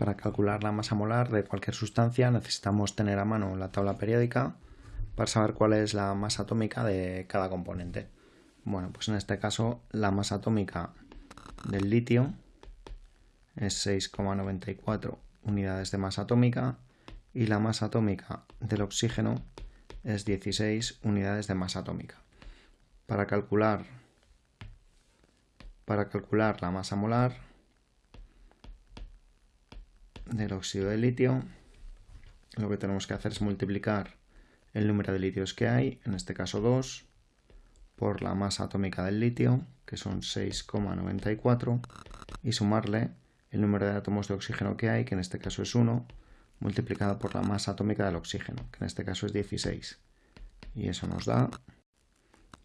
Para calcular la masa molar de cualquier sustancia necesitamos tener a mano la tabla periódica para saber cuál es la masa atómica de cada componente. Bueno, pues en este caso la masa atómica del litio es 6,94 unidades de masa atómica y la masa atómica del oxígeno es 16 unidades de masa atómica. Para calcular, para calcular la masa molar del óxido de litio, lo que tenemos que hacer es multiplicar el número de litios que hay, en este caso 2, por la masa atómica del litio, que son 6,94, y sumarle el número de átomos de oxígeno que hay, que en este caso es 1, multiplicado por la masa atómica del oxígeno, que en este caso es 16. Y eso nos da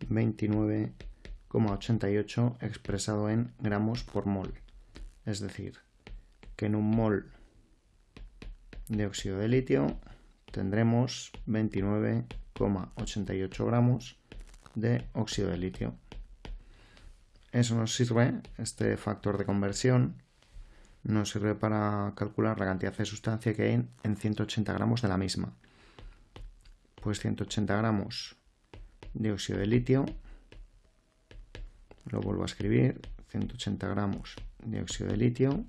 29,88 expresado en gramos por mol. Es decir, que en un mol de óxido de litio tendremos 29,88 gramos de óxido de litio. Eso nos sirve, este factor de conversión, nos sirve para calcular la cantidad de sustancia que hay en 180 gramos de la misma. Pues 180 gramos de óxido de litio, lo vuelvo a escribir, 180 gramos de óxido de litio,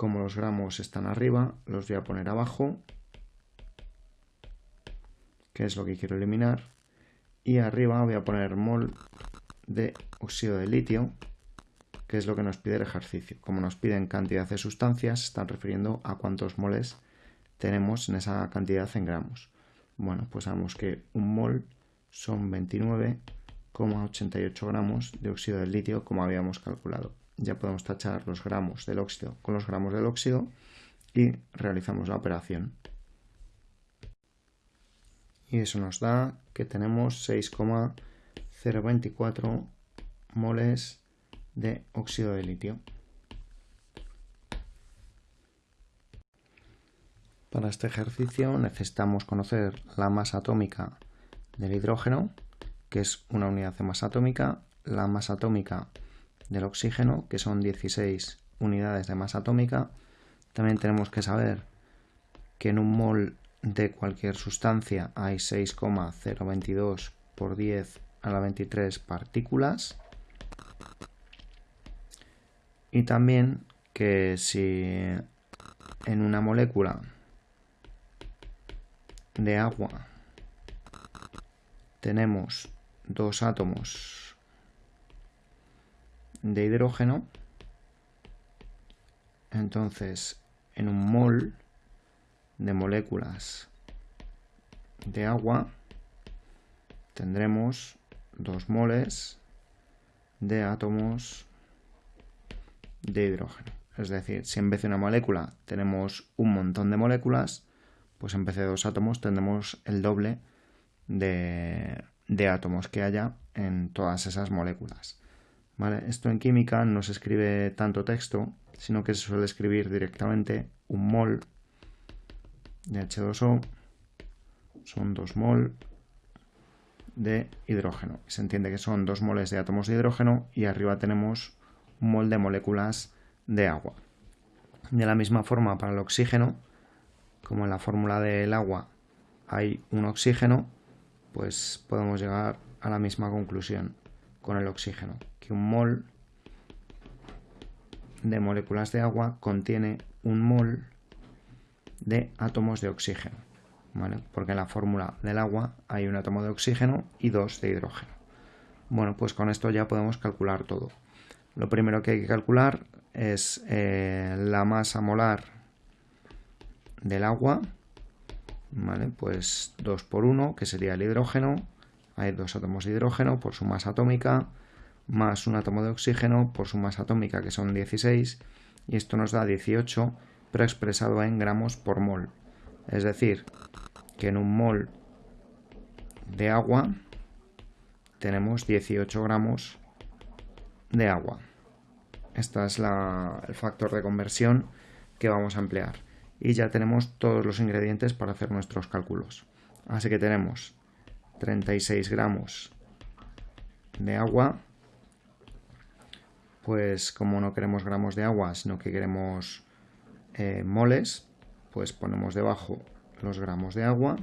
como los gramos están arriba, los voy a poner abajo, que es lo que quiero eliminar. Y arriba voy a poner mol de óxido de litio, que es lo que nos pide el ejercicio. Como nos piden cantidad de sustancias, están refiriendo a cuántos moles tenemos en esa cantidad en gramos. Bueno, pues sabemos que un mol son 29,88 gramos de óxido de litio, como habíamos calculado ya podemos tachar los gramos del óxido con los gramos del óxido y realizamos la operación. Y eso nos da que tenemos 6,024 moles de óxido de litio. Para este ejercicio necesitamos conocer la masa atómica del hidrógeno, que es una unidad de masa atómica, la masa atómica del oxígeno, que son 16 unidades de masa atómica. También tenemos que saber que en un mol de cualquier sustancia hay 6,022 por 10 a la 23 partículas. Y también que si en una molécula de agua tenemos dos átomos de hidrógeno. Entonces, en un mol de moléculas de agua tendremos dos moles de átomos de hidrógeno. Es decir, si en vez de una molécula tenemos un montón de moléculas, pues en vez de dos átomos tendremos el doble de, de átomos que haya en todas esas moléculas. Esto en química no se escribe tanto texto, sino que se suele escribir directamente un mol de H2O son 2 mol de hidrógeno. Se entiende que son 2 moles de átomos de hidrógeno y arriba tenemos un mol de moléculas de agua. De la misma forma para el oxígeno, como en la fórmula del agua hay un oxígeno, pues podemos llegar a la misma conclusión con el oxígeno, que un mol de moléculas de agua contiene un mol de átomos de oxígeno, porque en la fórmula del agua hay un átomo de oxígeno y dos de hidrógeno. Bueno, pues con esto ya podemos calcular todo. Lo primero que hay que calcular es eh, la masa molar del agua, pues 2 por 1, que sería el hidrógeno, hay dos átomos de hidrógeno por su masa atómica, más un átomo de oxígeno por su masa atómica, que son 16, y esto nos da 18, pero expresado en gramos por mol. Es decir, que en un mol de agua tenemos 18 gramos de agua. Este es el factor de conversión que vamos a emplear. Y ya tenemos todos los ingredientes para hacer nuestros cálculos. Así que tenemos 36 gramos de agua, pues como no queremos gramos de agua, sino que queremos eh, moles, pues ponemos debajo los gramos de agua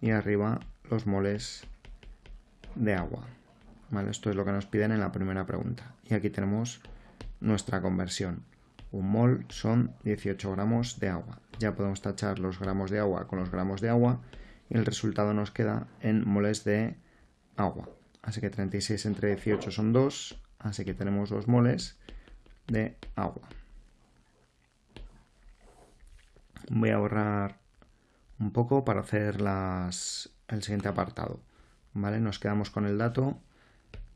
y arriba los moles de agua. ¿Vale? Esto es lo que nos piden en la primera pregunta. Y aquí tenemos nuestra conversión. Un mol son 18 gramos de agua. Ya podemos tachar los gramos de agua con los gramos de agua y el resultado nos queda en moles de agua. Así que 36 entre 18 son 2, así que tenemos 2 moles de agua. Voy a borrar un poco para hacer las, el siguiente apartado. ¿Vale? Nos quedamos con el dato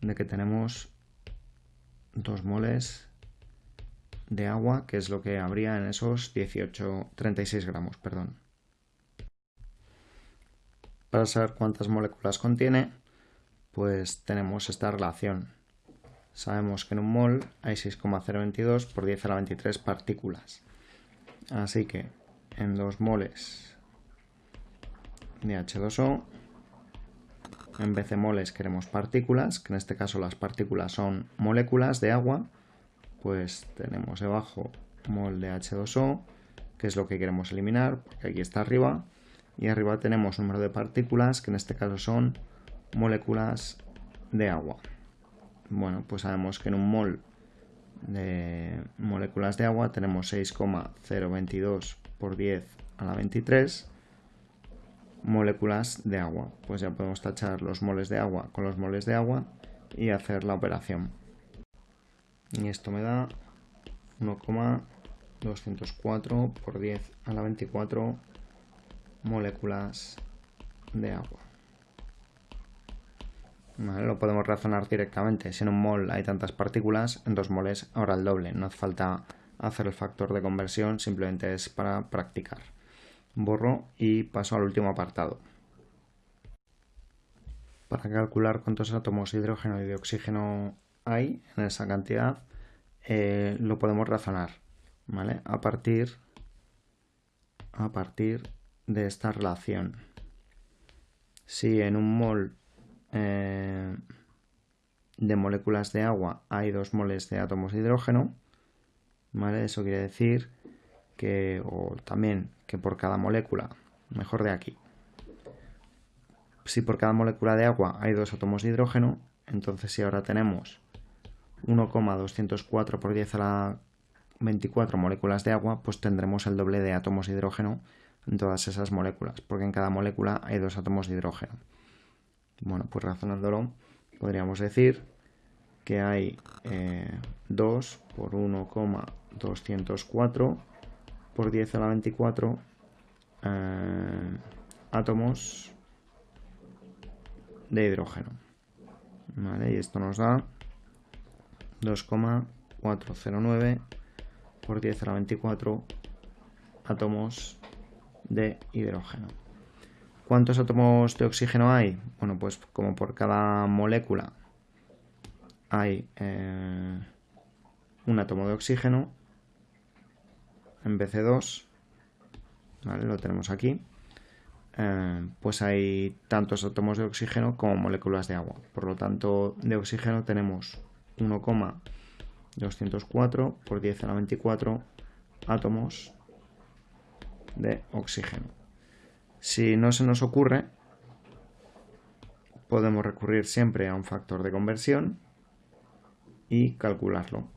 de que tenemos 2 moles de agua, que es lo que habría en esos 18, 36 gramos, perdón. Para saber cuántas moléculas contiene, pues tenemos esta relación. Sabemos que en un mol hay 6,022 por 10 a la 23 partículas. Así que en 2 moles de H2O, en vez de moles queremos partículas, que en este caso las partículas son moléculas de agua, pues tenemos debajo mol de H2O, que es lo que queremos eliminar, porque aquí está arriba, y arriba tenemos número de partículas, que en este caso son moléculas de agua. Bueno, pues sabemos que en un mol de moléculas de agua tenemos 6,022 por 10 a la 23 moléculas de agua. Pues ya podemos tachar los moles de agua con los moles de agua y hacer la operación. Y esto me da 1,204 por 10 a la 24 moléculas de agua. Lo podemos razonar directamente. Si en un mol hay tantas partículas, en dos moles ahora el doble. No hace falta hacer el factor de conversión, simplemente es para practicar. Borro y paso al último apartado. Para calcular cuántos átomos de hidrógeno y de oxígeno hay en esa cantidad, eh, lo podemos razonar ¿vale? a, partir, a partir de esta relación. Si en un mol eh, de moléculas de agua hay dos moles de átomos de hidrógeno, ¿vale? Eso quiere decir que, o también que por cada molécula, mejor de aquí, si por cada molécula de agua hay dos átomos de hidrógeno, entonces si ahora tenemos 1,204 por 10 a la 24 moléculas de agua, pues tendremos el doble de átomos de hidrógeno en todas esas moléculas, porque en cada molécula hay dos átomos de hidrógeno. Bueno, pues razonándolo, podríamos decir que hay 2 eh, por 1,204 por 10 a la 24 eh, átomos de hidrógeno. ¿Vale? Y esto nos da 2,409 por 10 a la 24 átomos de hidrógeno. ¿Cuántos átomos de oxígeno hay? Bueno, pues como por cada molécula hay eh, un átomo de oxígeno, en vez de 2, lo tenemos aquí, eh, pues hay tantos átomos de oxígeno como moléculas de agua. Por lo tanto, de oxígeno tenemos 1,204 por 10 a la 24 átomos de oxígeno. Si no se nos ocurre, podemos recurrir siempre a un factor de conversión y calcularlo.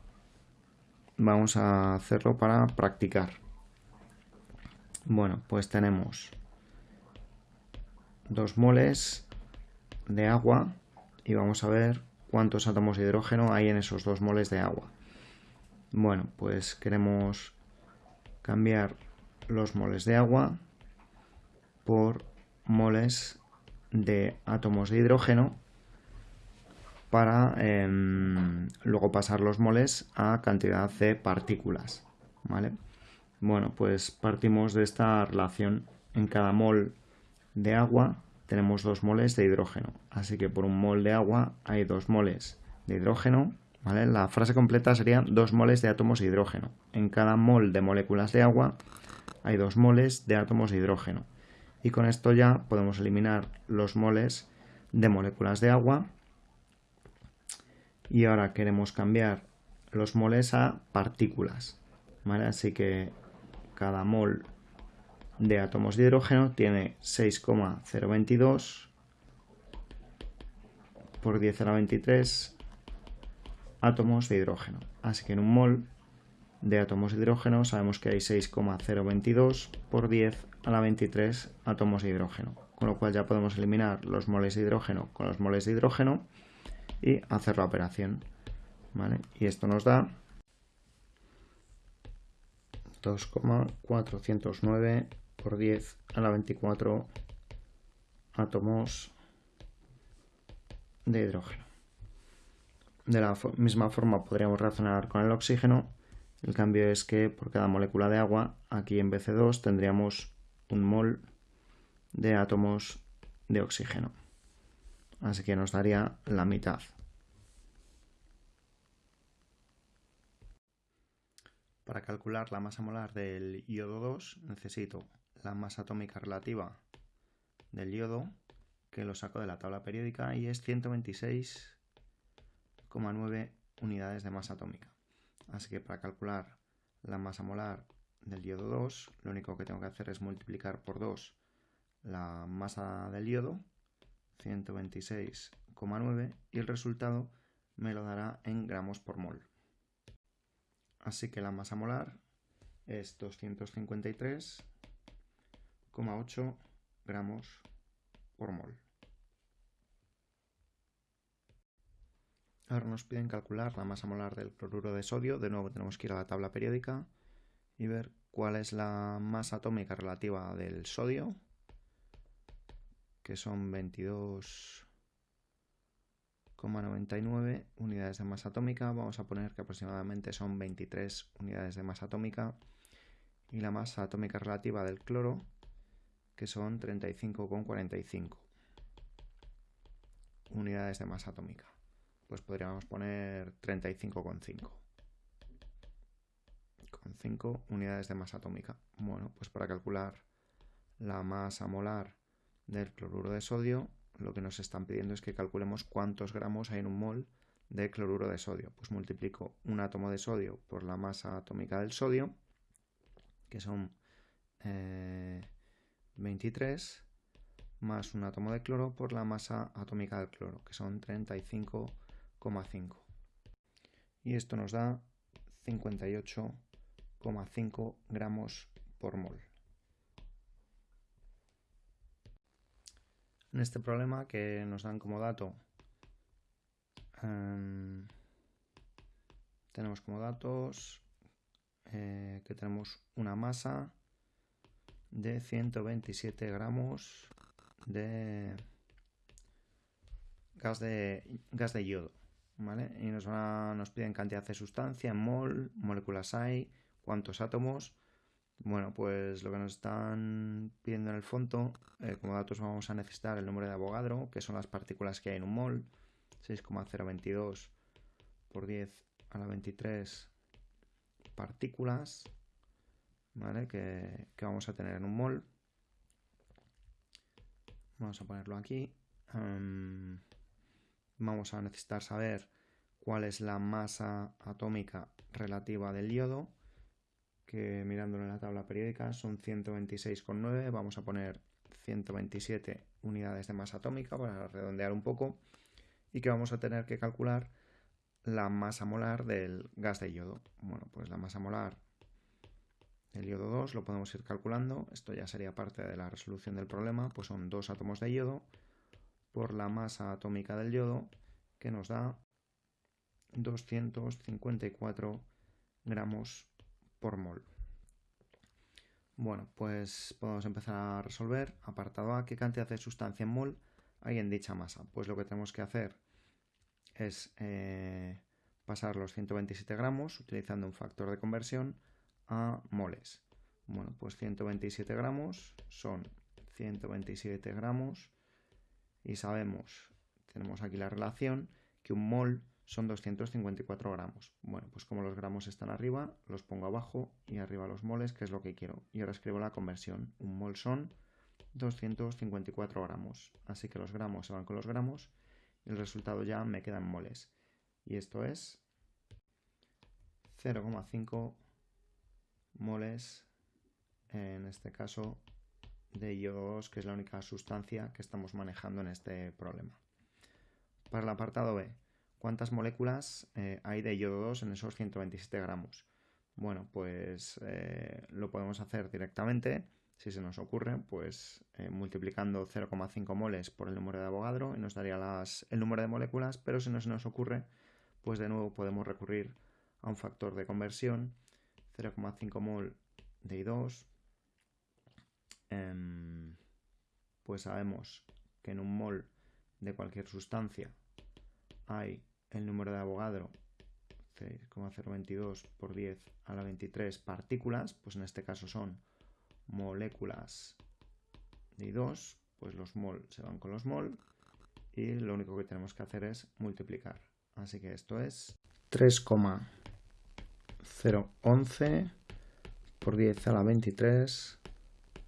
Vamos a hacerlo para practicar. Bueno, pues tenemos 2 moles de agua y vamos a ver cuántos átomos de hidrógeno hay en esos 2 moles de agua. Bueno, pues queremos cambiar los moles de agua por moles de átomos de hidrógeno para em, luego pasar los moles a cantidad de partículas. ¿vale? Bueno, pues partimos de esta relación. En cada mol de agua tenemos dos moles de hidrógeno. Así que por un mol de agua hay dos moles de hidrógeno. ¿vale? La frase completa sería dos moles de átomos de hidrógeno. En cada mol de moléculas de agua hay dos moles de átomos de hidrógeno. Y con esto ya podemos eliminar los moles de moléculas de agua. Y ahora queremos cambiar los moles a partículas. ¿vale? Así que cada mol de átomos de hidrógeno tiene 6,022 por 10 a la 23 átomos de hidrógeno. Así que en un mol de átomos de hidrógeno sabemos que hay 6,022 por 10 a la 23 átomos de hidrógeno. Con lo cual ya podemos eliminar los moles de hidrógeno con los moles de hidrógeno y hacer la operación. Y esto nos da 2,409 por 10 a la 24 átomos de hidrógeno. De la misma forma podríamos razonar con el oxígeno. El cambio es que por cada molécula de agua, aquí en BC2 tendríamos un mol de átomos de oxígeno. Así que nos daría la mitad. Para calcular la masa molar del iodo 2 necesito la masa atómica relativa del yodo, que lo saco de la tabla periódica y es 126,9 unidades de masa atómica. Así que para calcular la masa molar del yodo 2, lo único que tengo que hacer es multiplicar por 2 la masa del yodo, 126,9, y el resultado me lo dará en gramos por mol. Así que la masa molar es 253,8 gramos por mol. Ahora nos piden calcular la masa molar del cloruro de sodio. De nuevo tenemos que ir a la tabla periódica y ver cuál es la masa atómica relativa del sodio, que son 22 99 unidades de masa atómica. Vamos a poner que aproximadamente son 23 unidades de masa atómica. Y la masa atómica relativa del cloro, que son 35,45 unidades de masa atómica. Pues podríamos poner 35,5. Con 5 unidades de masa atómica. Bueno, pues para calcular la masa molar del cloruro de sodio lo que nos están pidiendo es que calculemos cuántos gramos hay en un mol de cloruro de sodio. Pues multiplico un átomo de sodio por la masa atómica del sodio, que son 23, eh, más un átomo de cloro por la masa atómica del cloro, que son 35,5. Y esto nos da 58,5 gramos por mol. en este problema que nos dan como dato em, tenemos como datos eh, que tenemos una masa de 127 gramos de gas de gas de yodo y nos, nos piden cantidad de sustancia en mol, moléculas hay, cuántos átomos bueno, pues lo que nos están pidiendo en el fondo, eh, como datos vamos a necesitar el número de Avogadro, que son las partículas que hay en un mol, 6,022 por 10 a la 23 partículas, ¿vale? Que, vamos a tener en un mol. Vamos a ponerlo aquí. Vamos a necesitar saber cuál es la masa atómica relativa del yodo que mirándolo en la tabla periódica son 126,9, vamos a poner 127 unidades de masa atómica para redondear un poco y que vamos a tener que calcular la masa molar del gas de yodo. Bueno, pues la masa molar del yodo 2 lo podemos ir calculando, esto ya sería parte de la resolución del problema, pues son dos átomos de yodo por la masa atómica del yodo que nos da 254 gramos mol. Bueno, pues podemos empezar a resolver. Apartado A, ¿qué cantidad de sustancia en mol hay en dicha masa? Pues lo que tenemos que hacer es eh, pasar los 127 gramos utilizando un factor de conversión a moles. Bueno, pues 127 gramos son 127 gramos y sabemos, tenemos aquí la relación, que un mol son 254 gramos. Bueno, pues como los gramos están arriba, los pongo abajo y arriba los moles, que es lo que quiero. Y ahora escribo la conversión. Un mol son 254 gramos. Así que los gramos se van con los gramos y el resultado ya me queda en moles. Y esto es 0,5 moles, en este caso, de yodo 2, que es la única sustancia que estamos manejando en este problema. Para el apartado B, ¿cuántas moléculas eh, hay de yodo 2 en esos 127 gramos? Bueno, pues eh, lo podemos hacer directamente, si se nos ocurre, pues eh, multiplicando 0,5 moles por el número de Avogadro y nos daría el número de moléculas, pero si no se nos ocurre, pues de nuevo podemos recurrir a un factor de conversión, 0,5 mol de I2, em, pues sabemos que en un mol de cualquier sustancia hay el número de Avogadro 6,022 por 10 a la 23 partículas, pues en este caso son moléculas de I2, pues los mol se van con los mol y lo único que tenemos que hacer es multiplicar. Así que esto es 3,011 por 10 a la 23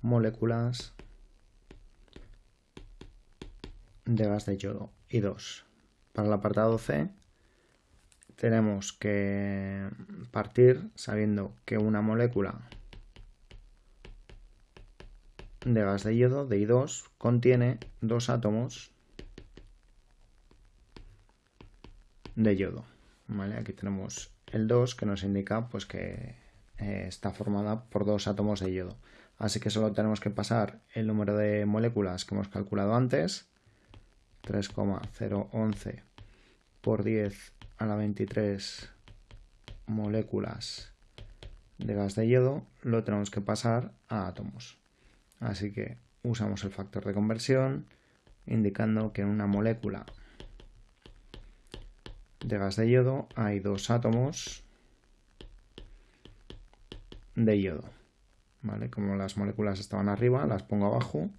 moléculas de gas de yodo I2. Para el apartado C tenemos que partir sabiendo que una molécula de gas de yodo, de I2, contiene dos átomos de yodo. Aquí tenemos el 2 que nos indica pues, que eh, está formada por dos átomos de yodo. Así que solo tenemos que pasar el número de moléculas que hemos calculado antes, 3,011 por 10 a la 23 moléculas de gas de yodo, lo tenemos que pasar a átomos. Así que usamos el factor de conversión indicando que en una molécula de gas de yodo hay dos átomos de yodo. ¿Vale? Como las moléculas estaban arriba, las pongo abajo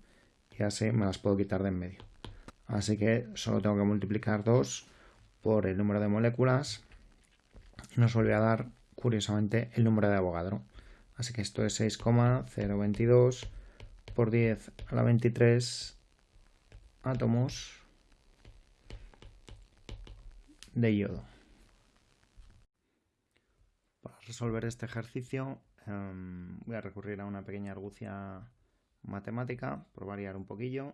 y así me las puedo quitar de en medio. Así que solo tengo que multiplicar 2 por el número de moléculas y nos vuelve a dar curiosamente el número de Avogadro. Así que esto es 6,022 por 10 a la 23 átomos de yodo. Para resolver este ejercicio em, voy a recurrir a una pequeña argucia matemática por variar un poquillo.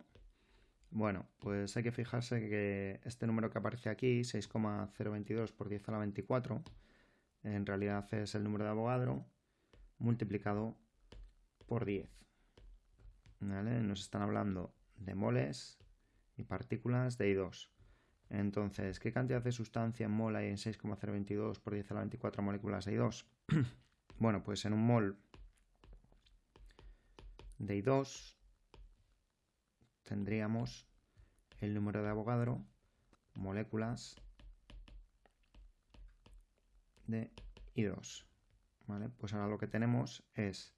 Bueno, pues hay que fijarse que este número que aparece aquí, 6,022 por 10 a la 24, en realidad es el número de Avogadro multiplicado por 10. Nos están hablando de moles y partículas de I2. Entonces, ¿qué cantidad de sustancia en mol hay en 6,022 por 10 a la 24 moléculas de I2? bueno, pues en un mol de I2 tendríamos el número de Avogadro, moléculas de I2. ¿Vale? Pues ahora lo que tenemos es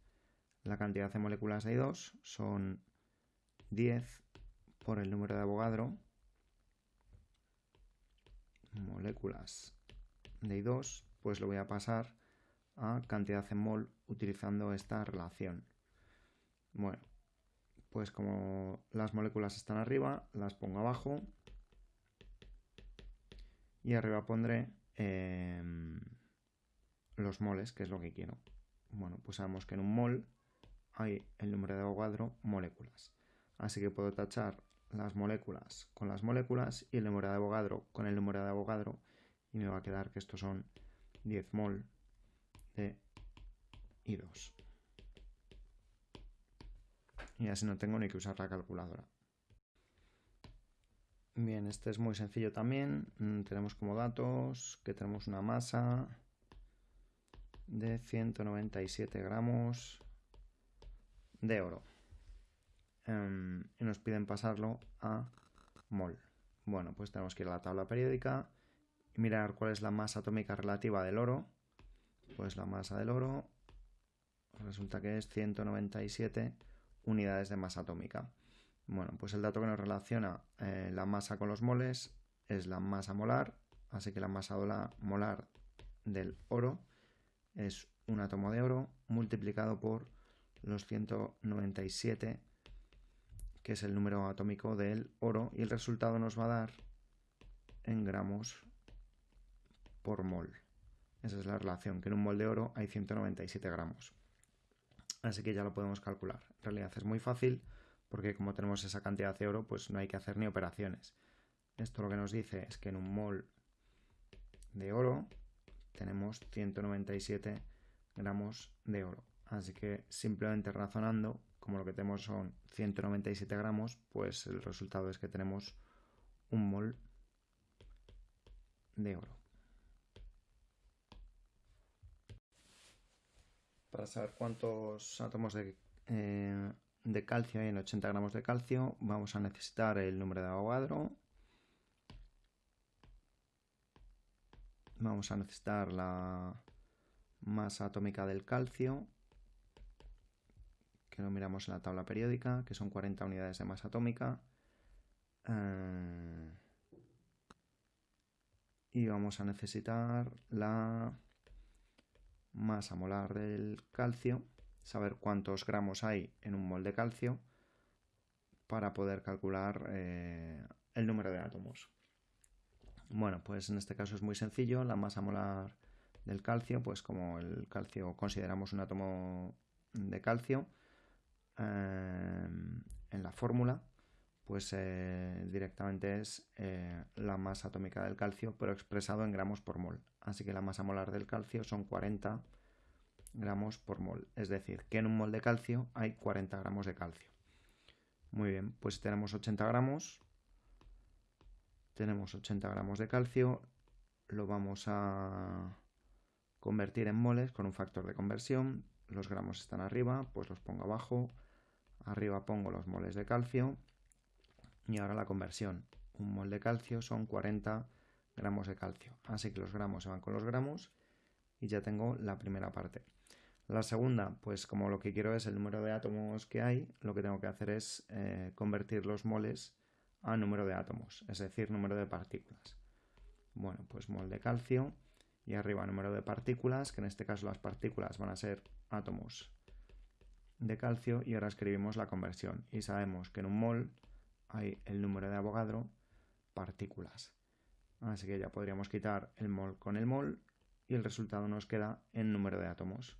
la cantidad de moléculas de I2 son 10 por el número de Avogadro. Moléculas de I2, pues lo voy a pasar a cantidad en mol utilizando esta relación. Bueno, pues como las moléculas están arriba, las pongo abajo. Y arriba pondré em, los moles, que es lo que quiero. Bueno, pues sabemos que en un mol hay el número de Avogadro moléculas. Así que puedo tachar las moléculas con las moléculas y el número de Avogadro con el número de Avogadro y me va a quedar que estos son 10 mol de I2. Y así no tengo ni que usar la calculadora. Bien, este es muy sencillo también. Mm, tenemos como datos que tenemos una masa de 197 gramos de oro. Em, y nos piden pasarlo a mol. Bueno, pues tenemos que ir a la tabla periódica y mirar cuál es la masa atómica relativa del oro. Pues la masa del oro resulta que es 197 unidades de masa atómica. Bueno, pues el dato que nos relaciona eh, la masa con los moles es la masa molar, así que la masa molar del oro es un átomo de oro multiplicado por los 197, que es el número atómico del oro, y el resultado nos va a dar en gramos por mol. Esa es la relación, que en un mol de oro hay 197 gramos. Así que ya lo podemos calcular. Realidad es muy fácil porque como tenemos esa cantidad de oro, pues no hay que hacer ni operaciones. Esto lo que nos dice es que en un mol de oro tenemos 197 gramos de oro. Así que simplemente razonando, como lo que tenemos son 197 gramos, pues el resultado es que tenemos un mol de oro. Para saber cuántos átomos de, eh, de calcio en 80 gramos de calcio, vamos a necesitar el número de Avogadro, vamos a necesitar la masa atómica del calcio, que lo miramos en la tabla periódica, que son 40 unidades de masa atómica. Eh, y vamos a necesitar la masa molar del calcio, saber cuántos gramos hay en un mol de calcio para poder calcular eh, el número de átomos. Bueno, pues en este caso es muy sencillo. La masa molar del calcio, pues como el calcio consideramos un átomo de calcio, eh, en la fórmula, pues eh, directamente es la masa atómica del calcio, pero expresado en gramos por mol. Así que la masa molar del calcio son 40 gramos por mol. Es decir, que en un mol de calcio hay 40 gramos de calcio. Muy bien, pues tenemos 80 gramos, tenemos 80 gramos de calcio, lo vamos a convertir en moles con un factor de conversión, los gramos están arriba, pues los pongo abajo, arriba pongo los moles de calcio y ahora la conversión. Un mol de calcio son 40 gramos de calcio, así que los gramos se van con los gramos y ya tengo la primera parte. La segunda, pues como lo que quiero es el número de átomos que hay, lo que tengo que hacer es eh, convertir los moles a número de átomos, es decir, número de partículas. Bueno, pues mol de calcio y arriba número de partículas, que en este caso las partículas van a ser átomos de calcio y ahora escribimos la conversión y sabemos que en un mol hay el número de Avogadro partículas. Así que ya podríamos quitar el mol con el mol y el resultado nos queda en número de átomos.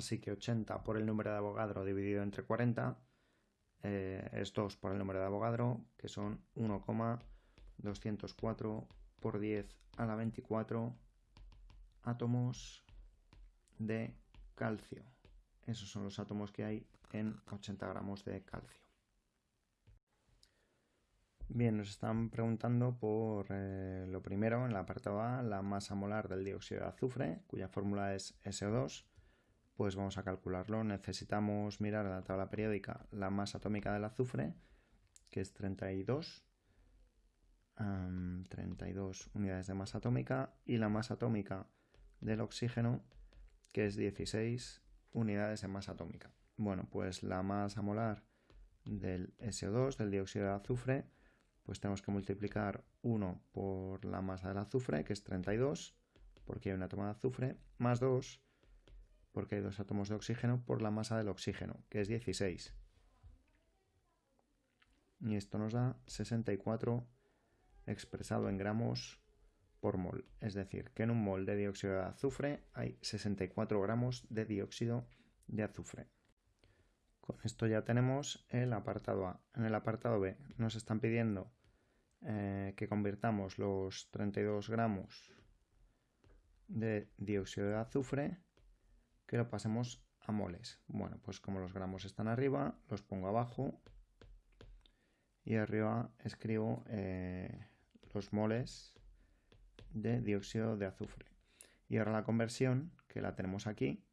Así que 80 por el número de Avogadro dividido entre 40 eh, es 2 por el número de Avogadro, que son 1,204 por 10 a la 24 átomos de calcio. Esos son los átomos que hay en 80 gramos de calcio. Bien, nos están preguntando por eh, lo primero, en la apartado A, la masa molar del dióxido de azufre, cuya fórmula es SO2 pues vamos a calcularlo. Necesitamos mirar en la tabla periódica la masa atómica del azufre, que es 32, 32 unidades de masa atómica, y la masa atómica del oxígeno, que es 16 unidades de masa atómica. Bueno, pues la masa molar del SO2, del dióxido de azufre, pues tenemos que multiplicar 1 por la masa del azufre, que es 32, porque hay un átomo de azufre, más 2 porque hay dos átomos de oxígeno, por la masa del oxígeno, que es 16. Y esto nos da 64 expresado en gramos por mol. Es decir, que en un mol de dióxido de azufre hay 64 gramos de dióxido de azufre. Con esto ya tenemos el apartado A. En el apartado B nos están pidiendo eh, que convirtamos los 32 gramos de dióxido de azufre que lo pasemos a moles. Bueno, pues como los gramos están arriba, los pongo abajo y arriba escribo eh, los moles de dióxido de azufre. Y ahora la conversión, que la tenemos aquí,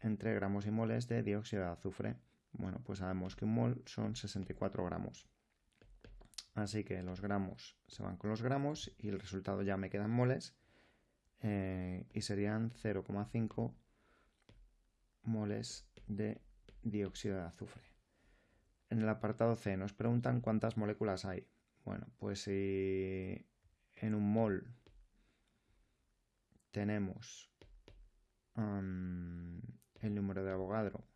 entre gramos y moles de dióxido de azufre. Bueno, pues sabemos que un mol son 64 gramos. Así que los gramos se van con los gramos y el resultado ya me quedan moles eh, y serían 0,5 moles de dióxido de azufre. En el apartado C nos preguntan cuántas moléculas hay. Bueno, pues si en un mol tenemos el número de Avogadro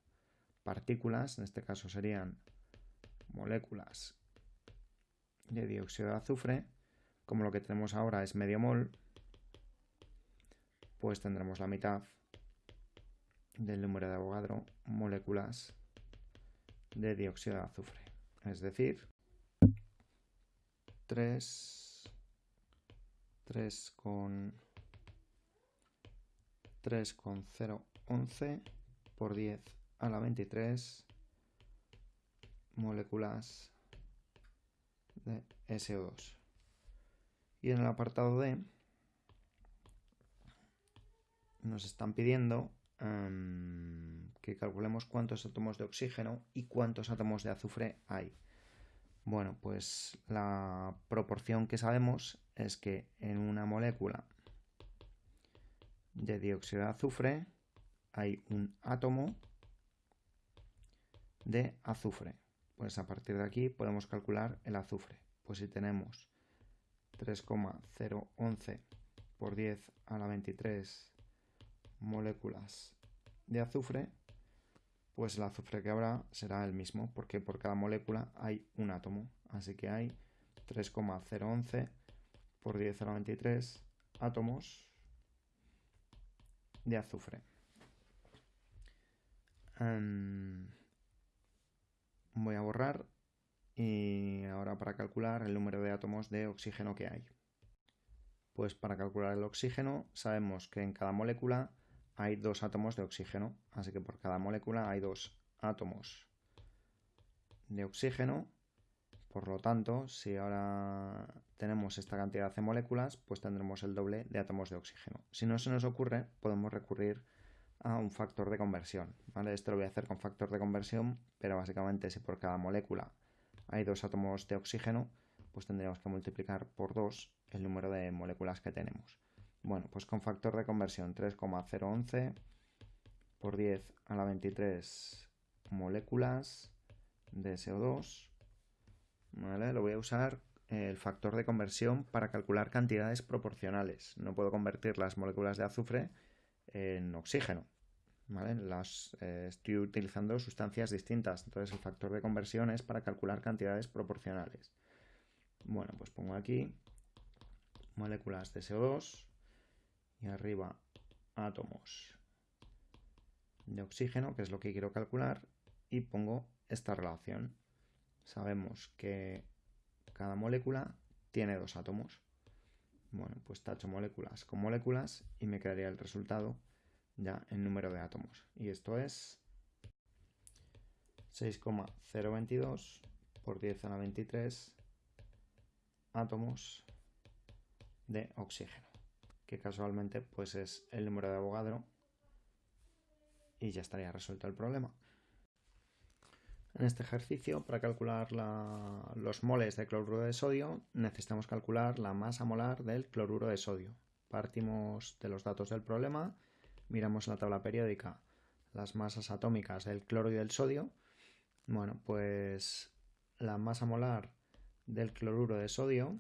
partículas, en este caso serían moléculas de dióxido de azufre, como lo que tenemos ahora es medio mol, pues tendremos la mitad del número de Avogadro moléculas de dióxido de azufre. Es decir, 3, 3 con 3,011 por 10 a la 23 moléculas de SO2. Y en el apartado D nos están pidiendo que calculemos cuántos átomos de oxígeno y cuántos átomos de azufre hay. Bueno, pues la proporción que sabemos es que en una molécula de dióxido de azufre hay un átomo de azufre. Pues a partir de aquí podemos calcular el azufre. Pues si tenemos 3,011 por 10 a la 23 moléculas de azufre, pues el azufre que habrá será el mismo, porque por cada molécula hay un átomo. Así que hay 3,011 por 10 a la 23 átomos de azufre. Em, voy a borrar y ahora para calcular el número de átomos de oxígeno que hay. Pues para calcular el oxígeno sabemos que en cada molécula hay dos átomos de oxígeno, así que por cada molécula hay dos átomos de oxígeno. Por lo tanto, si ahora tenemos esta cantidad de moléculas, pues tendremos el doble de átomos de oxígeno. Si no se nos ocurre, podemos recurrir a un factor de conversión. ¿vale? Esto lo voy a hacer con factor de conversión, pero básicamente si por cada molécula hay dos átomos de oxígeno, pues tendríamos que multiplicar por 2 el número de moléculas que tenemos. Bueno, pues con factor de conversión 3,011 por 10 a la 23 moléculas de SO2. ¿vale? Lo voy a usar el factor de conversión para calcular cantidades proporcionales. No puedo convertir las moléculas de azufre en oxígeno. ¿vale? Las, eh, estoy utilizando sustancias distintas, entonces el factor de conversión es para calcular cantidades proporcionales. Bueno, pues pongo aquí moléculas de CO2 y arriba átomos de oxígeno, que es lo que quiero calcular, y pongo esta relación. Sabemos que cada molécula tiene dos átomos. Bueno, pues tacho moléculas con moléculas y me quedaría el resultado ya en número de átomos. Y esto es 6,022 por 10 a la 23 átomos de oxígeno, que casualmente pues es el número de Avogadro y ya estaría resuelto el problema. En este ejercicio, para calcular los moles de cloruro de sodio, necesitamos calcular la masa molar del cloruro de sodio. Partimos de los datos del problema, miramos la tabla periódica las masas atómicas del cloro y del sodio. Bueno, pues la masa molar del cloruro de sodio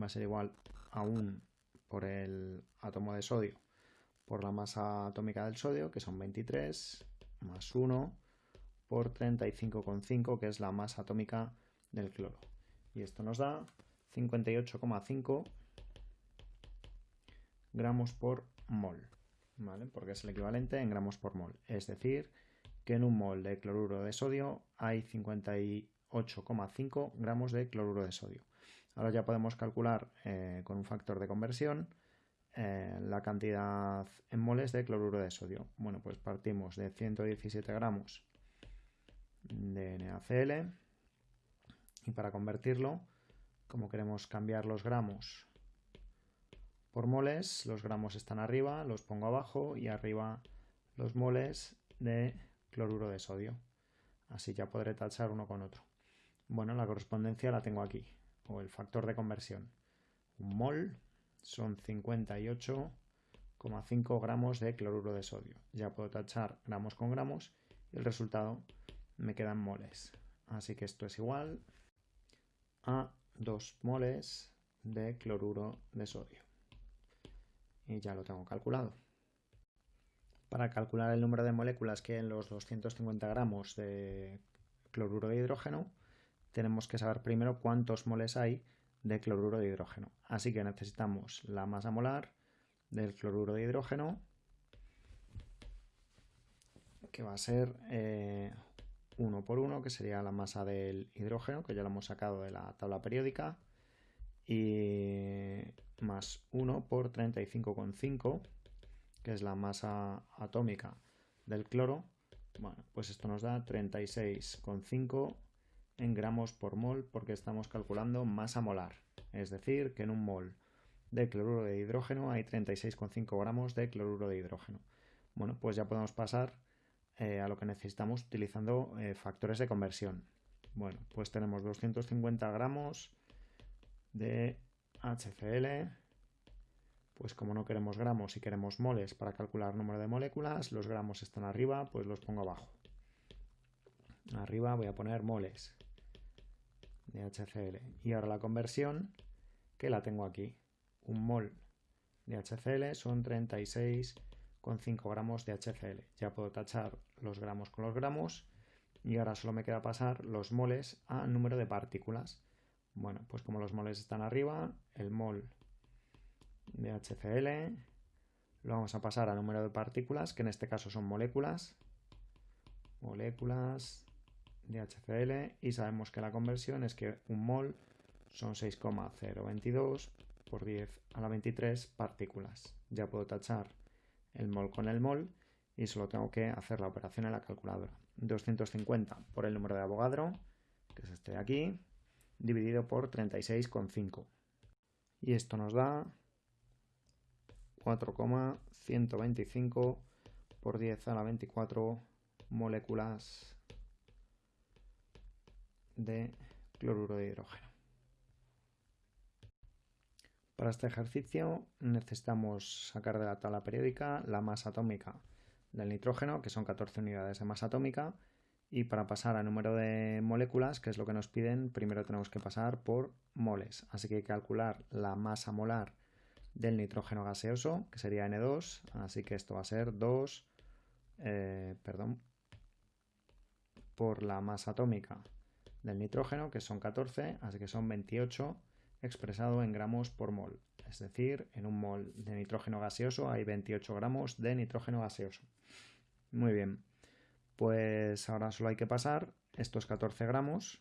va a ser igual a 1 por el átomo de sodio por la masa atómica del sodio, que son 23, más 1 por 35,5, que es la masa atómica del cloro. Y esto nos da 58,5 gramos por mol, ¿vale? Porque es el equivalente en gramos por mol. Es decir, que en un mol de cloruro de sodio hay 58,5 gramos de cloruro de sodio. Ahora ya podemos calcular eh, con un factor de conversión eh, la cantidad en moles de cloruro de sodio. Bueno, pues partimos de 117 gramos de NaCl y para convertirlo, como queremos cambiar los gramos por moles, los gramos están arriba, los pongo abajo y arriba los moles de cloruro de sodio. Así ya podré tachar uno con otro. Bueno, la correspondencia la tengo aquí, o el factor de conversión. Un mol son 58,5 gramos de cloruro de sodio. Ya puedo tachar gramos con gramos y el resultado me quedan moles. Así que esto es igual a 2 moles de cloruro de sodio. Y ya lo tengo calculado. Para calcular el número de moléculas que en los 250 gramos de cloruro de hidrógeno, tenemos que saber primero cuántos moles hay de cloruro de hidrógeno. Así que necesitamos la masa molar del cloruro de hidrógeno que va a ser 1 eh, por 1, que sería la masa del hidrógeno, que ya lo hemos sacado de la tabla periódica, y más 1 por 35,5, que es la masa atómica del cloro. Bueno, pues esto nos da 36,5 en gramos por mol porque estamos calculando masa molar. Es decir, que en un mol de cloruro de hidrógeno hay 36,5 gramos de cloruro de hidrógeno. Bueno, pues ya podemos pasar eh, a lo que necesitamos utilizando eh, factores de conversión. Bueno, pues tenemos 250 gramos de HCl. Pues como no queremos gramos y queremos moles para calcular número de moléculas, los gramos están arriba, pues los pongo abajo. Arriba voy a poner moles de HCl. Y ahora la conversión, que la tengo aquí. Un mol de HCl son 36,5 gramos de HCl. Ya puedo tachar los gramos con los gramos y ahora solo me queda pasar los moles a número de partículas. Bueno, pues como los moles están arriba, el mol de HCl lo vamos a pasar a número de partículas, que en este caso son moléculas. Moléculas de HCl y sabemos que la conversión es que un mol son 6,022 por 10 a la 23 partículas. Ya puedo tachar el mol con el mol y solo tengo que hacer la operación en la calculadora. 250 por el número de Avogadro, que es este de aquí, dividido por 36,5. Y esto nos da 4,125 por 10 a la 24 moléculas de cloruro de hidrógeno. Para este ejercicio necesitamos sacar de la tabla periódica la masa atómica del nitrógeno, que son 14 unidades de masa atómica, y para pasar a número de moléculas, que es lo que nos piden, primero tenemos que pasar por moles. Así que hay que calcular la masa molar del nitrógeno gaseoso, que sería N2, así que esto va a ser 2, eh, perdón, por la masa atómica del nitrógeno, que son 14, así que son 28 expresado en gramos por mol. Es decir, en un mol de nitrógeno gaseoso hay 28 gramos de nitrógeno gaseoso. Muy bien, pues ahora solo hay que pasar estos 14 gramos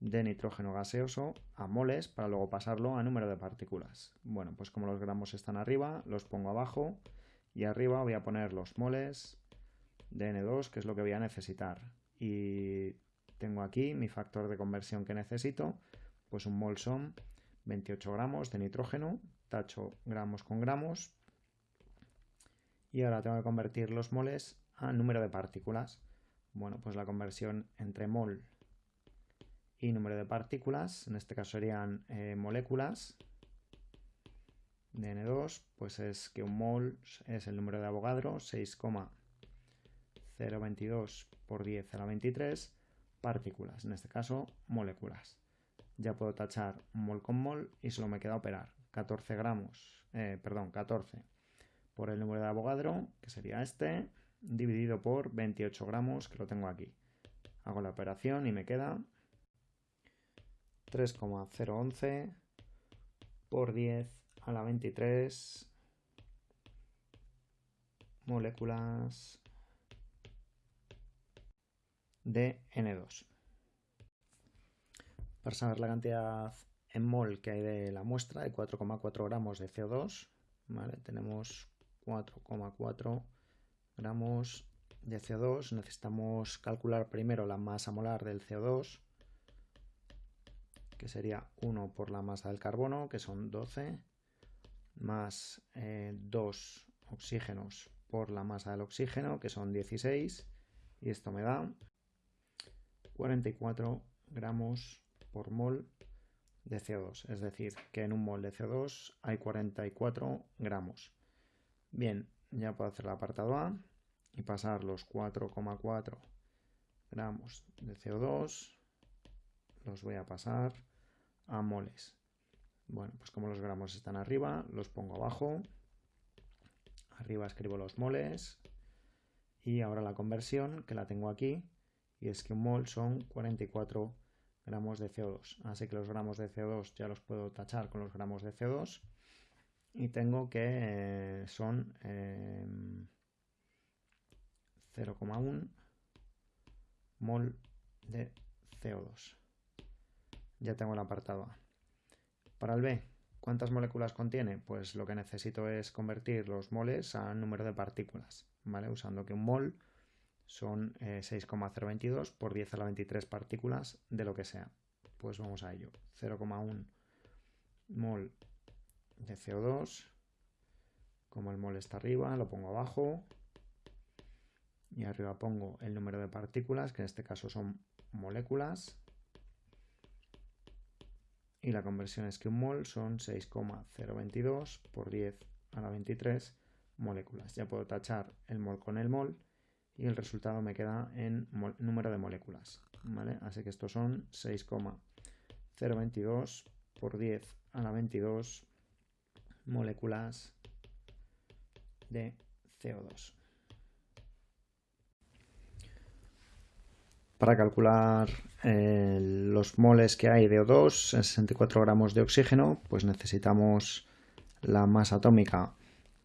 de nitrógeno gaseoso a moles para luego pasarlo a número de partículas. Bueno, pues como los gramos están arriba, los pongo abajo y arriba voy a poner los moles de N2, que es lo que voy a necesitar. Y tengo aquí mi factor de conversión que necesito, pues un mol son 28 gramos de nitrógeno, tacho gramos con gramos, y ahora tengo que convertir los moles a número de partículas. Bueno, pues la conversión entre mol y número de partículas, en este caso serían eh, moléculas de N2, pues es que un mol es el número de Avogadro, 6,022 por 10 a la 23, partículas, en este caso moléculas. Ya puedo tachar mol con mol y solo me queda operar 14 gramos, eh, perdón, 14 por el número de Avogadro, que sería este, dividido por 28 gramos, que lo tengo aquí. Hago la operación y me queda 3,011 por 10 a la 23 moléculas de N2. Para saber la cantidad en mol que hay de la muestra, de 4,4 gramos de CO2, tenemos 4,4 gramos de CO2. Necesitamos calcular primero la masa molar del CO2, que sería 1 por la masa del carbono, que son 12, más 2 eh, oxígenos por la masa del oxígeno, que son 16, y esto me da 44 gramos por mol de CO2, es decir, que en un mol de CO2 hay 44 gramos. Bien, ya puedo hacer el apartado A y pasar los 4,4 gramos de CO2, los voy a pasar a moles. Bueno, pues como los gramos están arriba, los pongo abajo. Arriba escribo los moles. Y ahora la conversión, que la tengo aquí, y es que un mol son 44 gramos de CO2. Así que los gramos de CO2 ya los puedo tachar con los gramos de CO2. Y tengo que eh, son 0,1 mol de CO2. Ya tengo el apartado A. Para el B, ¿cuántas moléculas contiene? Pues lo que necesito es convertir los moles a número de partículas, ¿vale? Usando que un mol son 6,022 eh, por 10 a la 23 partículas de lo que sea. Pues vamos a ello. 0,1 mol de CO2. Como el mol está arriba, lo pongo abajo. Y arriba pongo el número de partículas, que en este caso son moléculas. Y la conversión es que un mol son 6,022 por 10 a la 23 moléculas. Ya puedo tachar el mol con el mol y el resultado me queda en número de moléculas. Así que estos son 6,022 por 10 a la 22 moléculas de CO2. Para calcular eh, los moles que hay de O2 en 64 gramos de oxígeno, pues necesitamos la masa atómica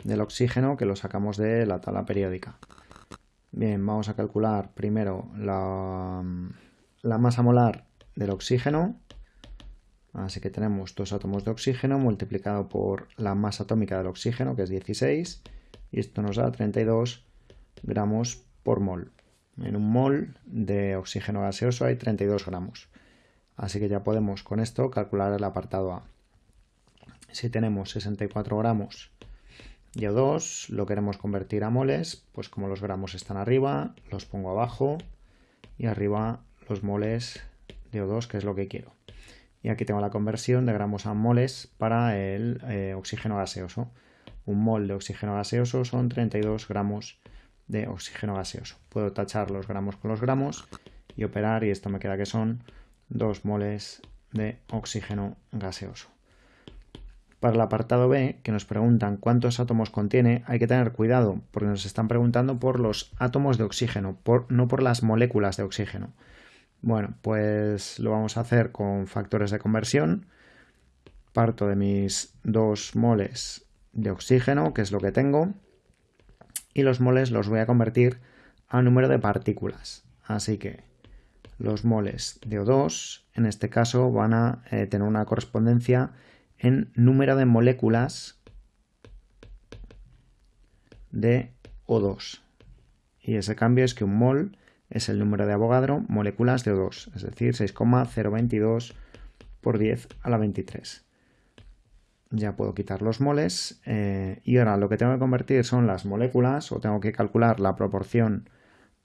del oxígeno que lo sacamos de la tabla periódica. Bien, vamos a calcular primero la, la masa molar del oxígeno. Así que tenemos dos átomos de oxígeno multiplicado por la masa atómica del oxígeno, que es 16, y esto nos da 32 gramos por mol. En un mol de oxígeno gaseoso hay 32 gramos. Así que ya podemos con esto calcular el apartado A. Si tenemos 64 gramos de O2, lo queremos convertir a moles, pues como los gramos están arriba, los pongo abajo y arriba los moles de O2, que es lo que quiero. Y aquí tengo la conversión de gramos a moles para el eh, oxígeno gaseoso. Un mol de oxígeno gaseoso son 32 gramos de oxígeno gaseoso. Puedo tachar los gramos con los gramos y operar y esto me queda que son 2 moles de oxígeno gaseoso. Para el apartado B, que nos preguntan cuántos átomos contiene, hay que tener cuidado porque nos están preguntando por los átomos de oxígeno, no por las moléculas de oxígeno. Bueno, pues lo vamos a hacer con factores de conversión. Parto de mis 2 moles de oxígeno, que es lo que tengo, y los moles los voy a convertir a número de partículas. Así que los moles de O2 en este caso van a eh, tener una correspondencia en número de moléculas de O2. Y ese cambio es que un mol es el número de Avogadro moléculas de O2, es decir, 6,022 por 10 a la 23 ya puedo quitar los moles eh, y ahora lo que tengo que convertir son las moléculas o tengo que calcular la proporción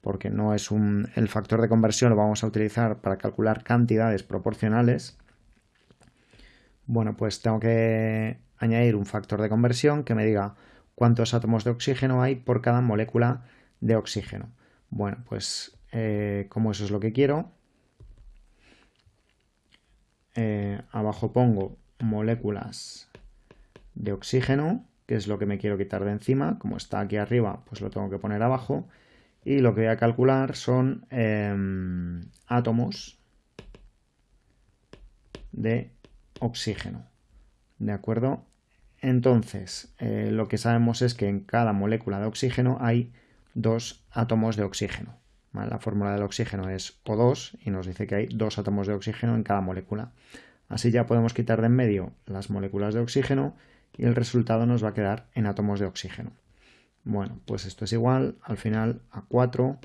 porque no es un, el factor de conversión lo vamos a utilizar para calcular cantidades proporcionales bueno pues tengo que añadir un factor de conversión que me diga cuántos átomos de oxígeno hay por cada molécula de oxígeno bueno pues eh, como eso es lo que quiero eh, abajo pongo moléculas de oxígeno, que es lo que me quiero quitar de encima. Como está aquí arriba, pues lo tengo que poner abajo. Y lo que voy a calcular son em, átomos de oxígeno. ¿De acuerdo? Entonces, eh, lo que sabemos es que en cada molécula de oxígeno hay dos átomos de oxígeno. La fórmula del oxígeno es O2 y nos dice que hay dos átomos de oxígeno en cada molécula. Así ya podemos quitar de en medio las moléculas de oxígeno y el resultado nos va a quedar en átomos de oxígeno. Bueno, pues esto es igual al final a 4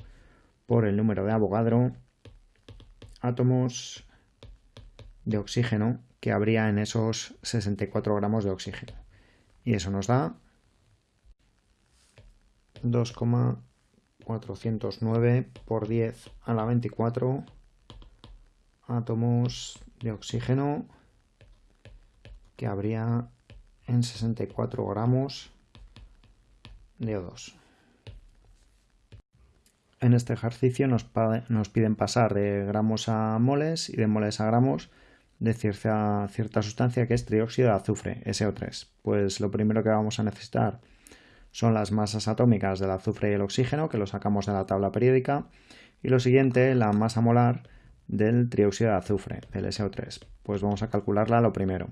por el número de Avogadro átomos de oxígeno que habría en esos 64 gramos de oxígeno. Y eso nos da 2,409 por 10 a la 24 átomos de oxígeno que habría en 64 gramos de O2. En este ejercicio nos, piden pasar de gramos a moles y de moles a gramos de cierta, cierta sustancia que es trióxido de azufre, SO3. Pues lo primero que vamos a necesitar son las masas atómicas del azufre y el oxígeno, que lo sacamos de la tabla periódica, y lo siguiente, la masa molar del trióxido de azufre, del SO3. Pues vamos a calcularla lo primero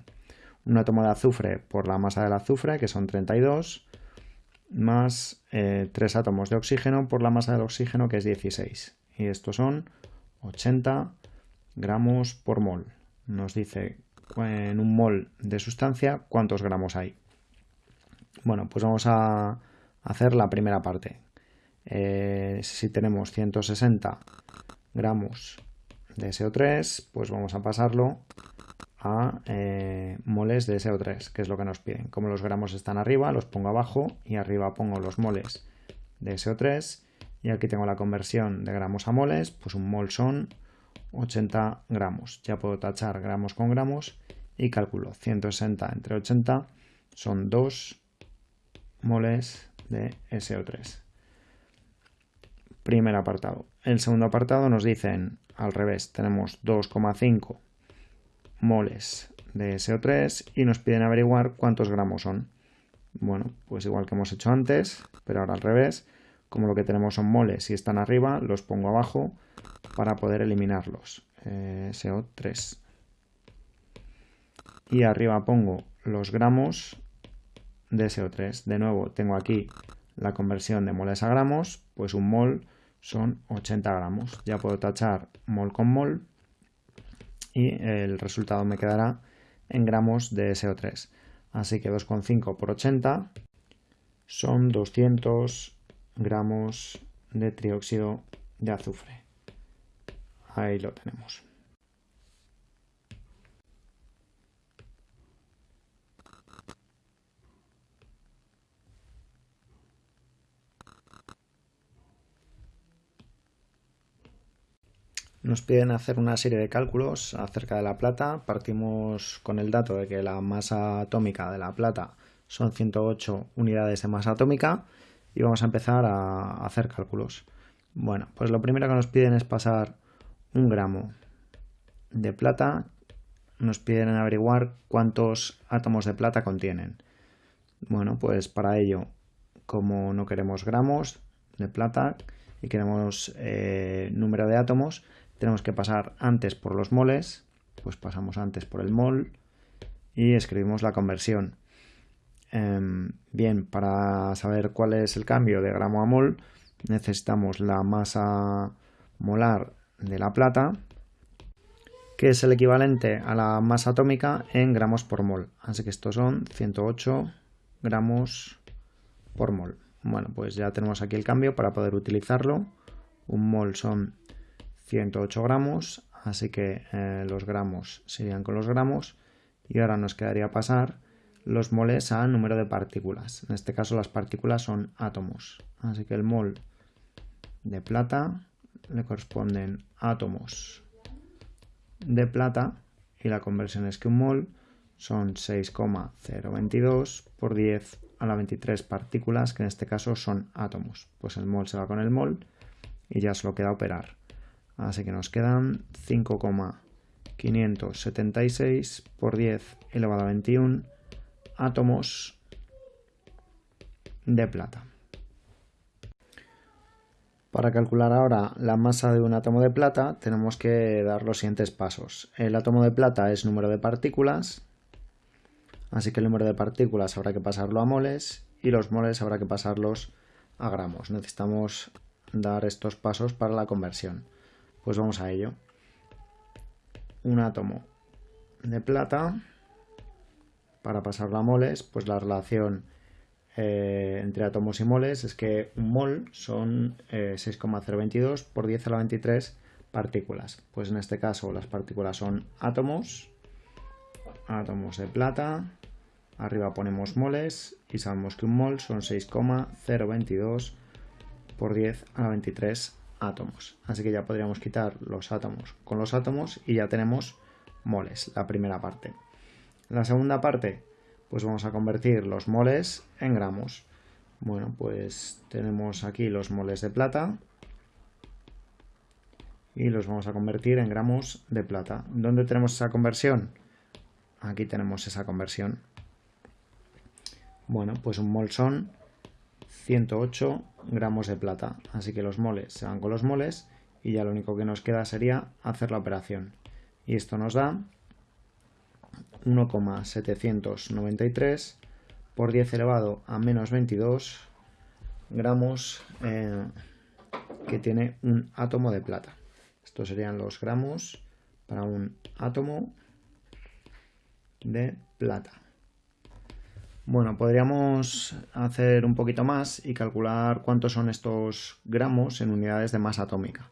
un átomo de azufre por la masa del azufre, que son 32, más 3 eh, átomos de oxígeno por la masa del oxígeno que es 16. Y estos son 80 gramos por mol. Nos dice en un mol de sustancia cuántos gramos hay. Bueno, pues vamos a hacer la primera parte. Eh, si tenemos 160 gramos de SO3, pues vamos a pasarlo a eh, moles de SO3, que es lo que nos piden. Como los gramos están arriba, los pongo abajo y arriba pongo los moles de SO3 y aquí tengo la conversión de gramos a moles, pues un mol son 80 gramos. Ya puedo tachar gramos con gramos y calculo 160 entre 80 son 2 moles de SO3. Primer apartado. El segundo apartado nos dicen al revés, tenemos 2,5 moles de SO3 y nos piden averiguar cuántos gramos son. Bueno, pues igual que hemos hecho antes, pero ahora al revés, como lo que tenemos son moles y están arriba, los pongo abajo para poder eliminarlos. Eh, SO3. Y arriba pongo los gramos de SO3. De nuevo, tengo aquí la conversión de moles a gramos, pues un mol son 80 gramos. Ya puedo tachar mol con mol y el resultado me quedará en gramos de SO3. Así que 2,5 por 80 son 200 gramos de trióxido de azufre. Ahí lo tenemos. Nos piden hacer una serie de cálculos acerca de la plata. Partimos con el dato de que la masa atómica de la plata son 108 unidades de masa atómica y vamos a empezar a hacer cálculos. Bueno, pues lo primero que nos piden es pasar un gramo de plata. Nos piden averiguar cuántos átomos de plata contienen. Bueno, pues para ello, como no queremos gramos de plata y queremos eh, número de átomos, tenemos que pasar antes por los moles, pues pasamos antes por el mol y escribimos la conversión. Em, bien, para saber cuál es el cambio de gramo a mol, necesitamos la masa molar de la plata, que es el equivalente a la masa atómica en gramos por mol. Así que estos son 108 gramos por mol. Bueno, pues ya tenemos aquí el cambio para poder utilizarlo. Un mol son 108 gramos, así que eh, los gramos serían con los gramos y ahora nos quedaría pasar los moles a número de partículas. En este caso las partículas son átomos, así que el mol de plata le corresponden átomos de plata y la conversión es que un mol son 6,022 por 10 a la 23 partículas, que en este caso son átomos. Pues el mol se va con el mol y ya solo queda operar. Así que nos quedan 5,576 por 10 elevado a 21 átomos de plata. Para calcular ahora la masa de un átomo de plata tenemos que dar los siguientes pasos. El átomo de plata es número de partículas, así que el número de partículas habrá que pasarlo a moles y los moles habrá que pasarlos a gramos. Necesitamos dar estos pasos para la conversión. Pues vamos a ello. Un átomo de plata, para pasarlo a moles, pues la relación eh, entre átomos y moles es que un mol son 6,022 eh, por 10 a la 23 partículas. Pues en este caso las partículas son átomos, átomos de plata, arriba ponemos moles y sabemos que un mol son 6,022 por 10 a la 23 átomos. Así que ya podríamos quitar los átomos con los átomos y ya tenemos moles, la primera parte. La segunda parte, pues vamos a convertir los moles en gramos. Bueno, pues tenemos aquí los moles de plata y los vamos a convertir en gramos de plata. ¿Dónde tenemos esa conversión? Aquí tenemos esa conversión. Bueno, pues un mol son 108 gramos de plata. Así que los moles se van con los moles y ya lo único que nos queda sería hacer la operación. Y esto nos da 1,793 por 10 elevado a menos 22 gramos eh, que tiene un átomo de plata. Estos serían los gramos para un átomo de plata. Bueno, podríamos hacer un poquito más y calcular cuántos son estos gramos en unidades de masa atómica.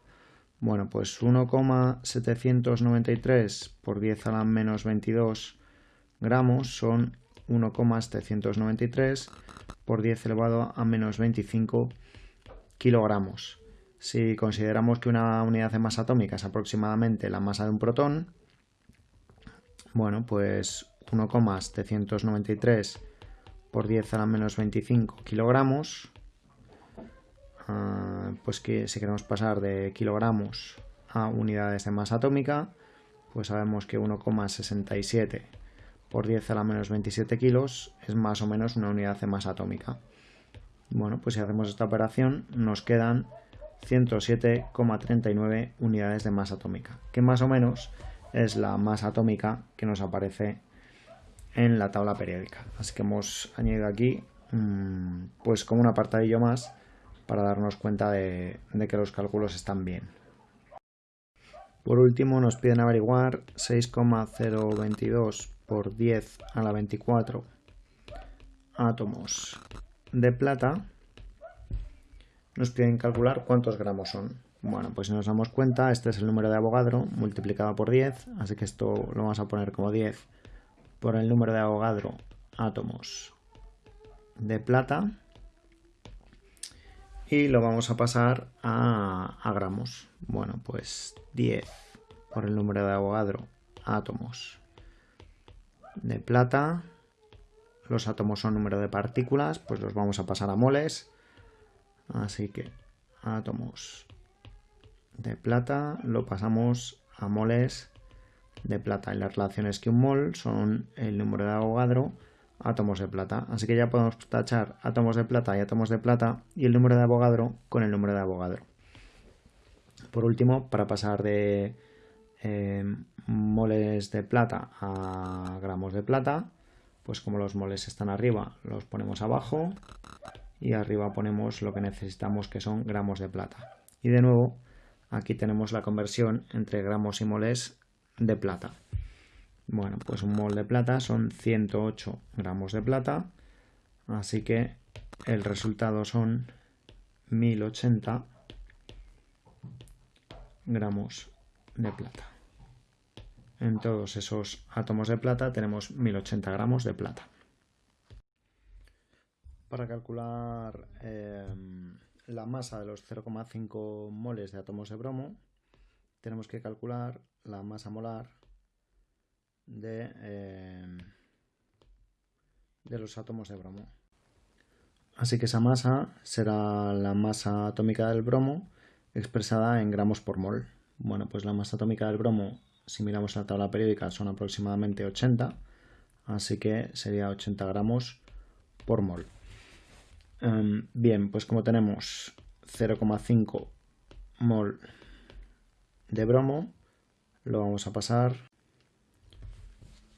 Bueno, pues 1,793 por 10 a la menos 22 gramos son 1,793 por 10 elevado a menos 25 kilogramos. Si consideramos que una unidad de masa atómica es aproximadamente la masa de un protón, bueno, pues 1,793 por 10 a la menos 25 kilogramos. Ah, pues que si queremos pasar de kilogramos a unidades de masa atómica, pues sabemos que 1,67 por 10 a la menos 27 kilos es más o menos una unidad de masa atómica. Bueno, pues si hacemos esta operación nos quedan 107,39 unidades de masa atómica, que más o menos es la masa atómica que nos aparece en la tabla periódica. Así que hemos añadido aquí mm, pues como un apartadillo más para darnos cuenta de, que los cálculos están bien. Por último nos piden averiguar 6,022 por 10 a la 24 átomos de plata. Nos piden calcular cuántos gramos son. Bueno, pues si nos damos cuenta, este es el número de Avogadro multiplicado por 10, así que esto lo vamos a poner como 10 por el número de Avogadro átomos de plata y lo vamos a pasar a, gramos. Bueno, pues 10 por el número de Avogadro átomos de plata. Los átomos son número de partículas, pues los vamos a pasar a moles. Así que átomos de plata lo pasamos a moles de plata. Y las relaciones que un mol son el número de Avogadro átomos de plata. Así que ya podemos tachar átomos de plata y átomos de plata y el número de Avogadro con el número de Avogadro. Por último, para pasar de eh, moles de plata a gramos de plata, pues como los moles están arriba, los ponemos abajo y arriba ponemos lo que necesitamos que son gramos de plata. Y de nuevo, aquí tenemos la conversión entre gramos y moles de plata. Bueno, pues un mol de plata son 108 gramos de plata, así que el resultado son 1080 gramos de plata. En todos esos átomos de plata tenemos 1080 gramos de plata. Para calcular em, la masa de los 0,5 moles de átomos de bromo, tenemos que calcular la masa molar de, em, de los átomos de bromo. Así que esa masa será la masa atómica del bromo expresada en gramos por mol. Bueno, pues la masa atómica del bromo, si miramos la tabla periódica, son aproximadamente 80, así que sería 80 gramos por mol. Em, bien, pues como tenemos 0,5 mol de bromo, lo vamos a pasar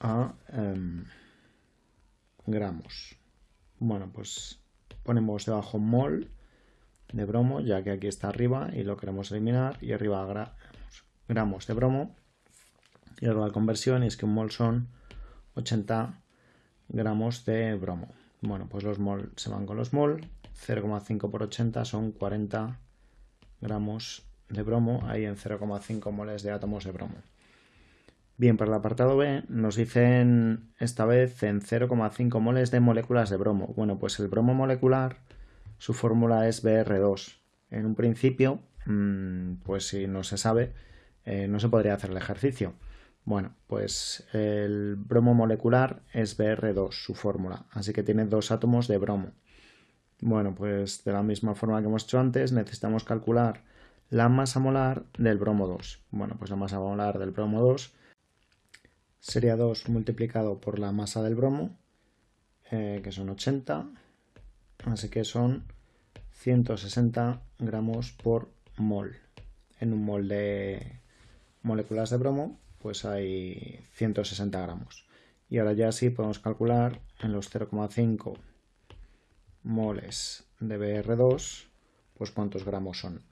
a em, gramos. Bueno, pues ponemos debajo mol de bromo, ya que aquí está arriba y lo queremos eliminar, y arriba gramos de bromo. Y luego la conversión es que un mol son 80 gramos de bromo. Bueno, pues los mol se van con los mol, 0,5 por 80 son 40 gramos de bromo, ahí en 0,5 moles de átomos de bromo. Bien, para el apartado B nos dicen esta vez en 0,5 moles de moléculas de bromo. Bueno, pues el bromo molecular, su fórmula es BR2. En un principio, mm, pues si no se sabe, eh, no se podría hacer el ejercicio. Bueno, pues el bromo molecular es BR2, su fórmula, así que tiene dos átomos de bromo. Bueno, pues de la misma forma que hemos hecho antes, necesitamos calcular la masa molar del bromo 2. Bueno, pues la masa molar del bromo 2 sería 2 multiplicado por la masa del bromo, eh, que son 80, así que son 160 gramos por mol. En un mol de moléculas de bromo, pues hay 160 gramos. Y ahora ya sí podemos calcular en los 0,5 moles de BR2, pues cuántos gramos son.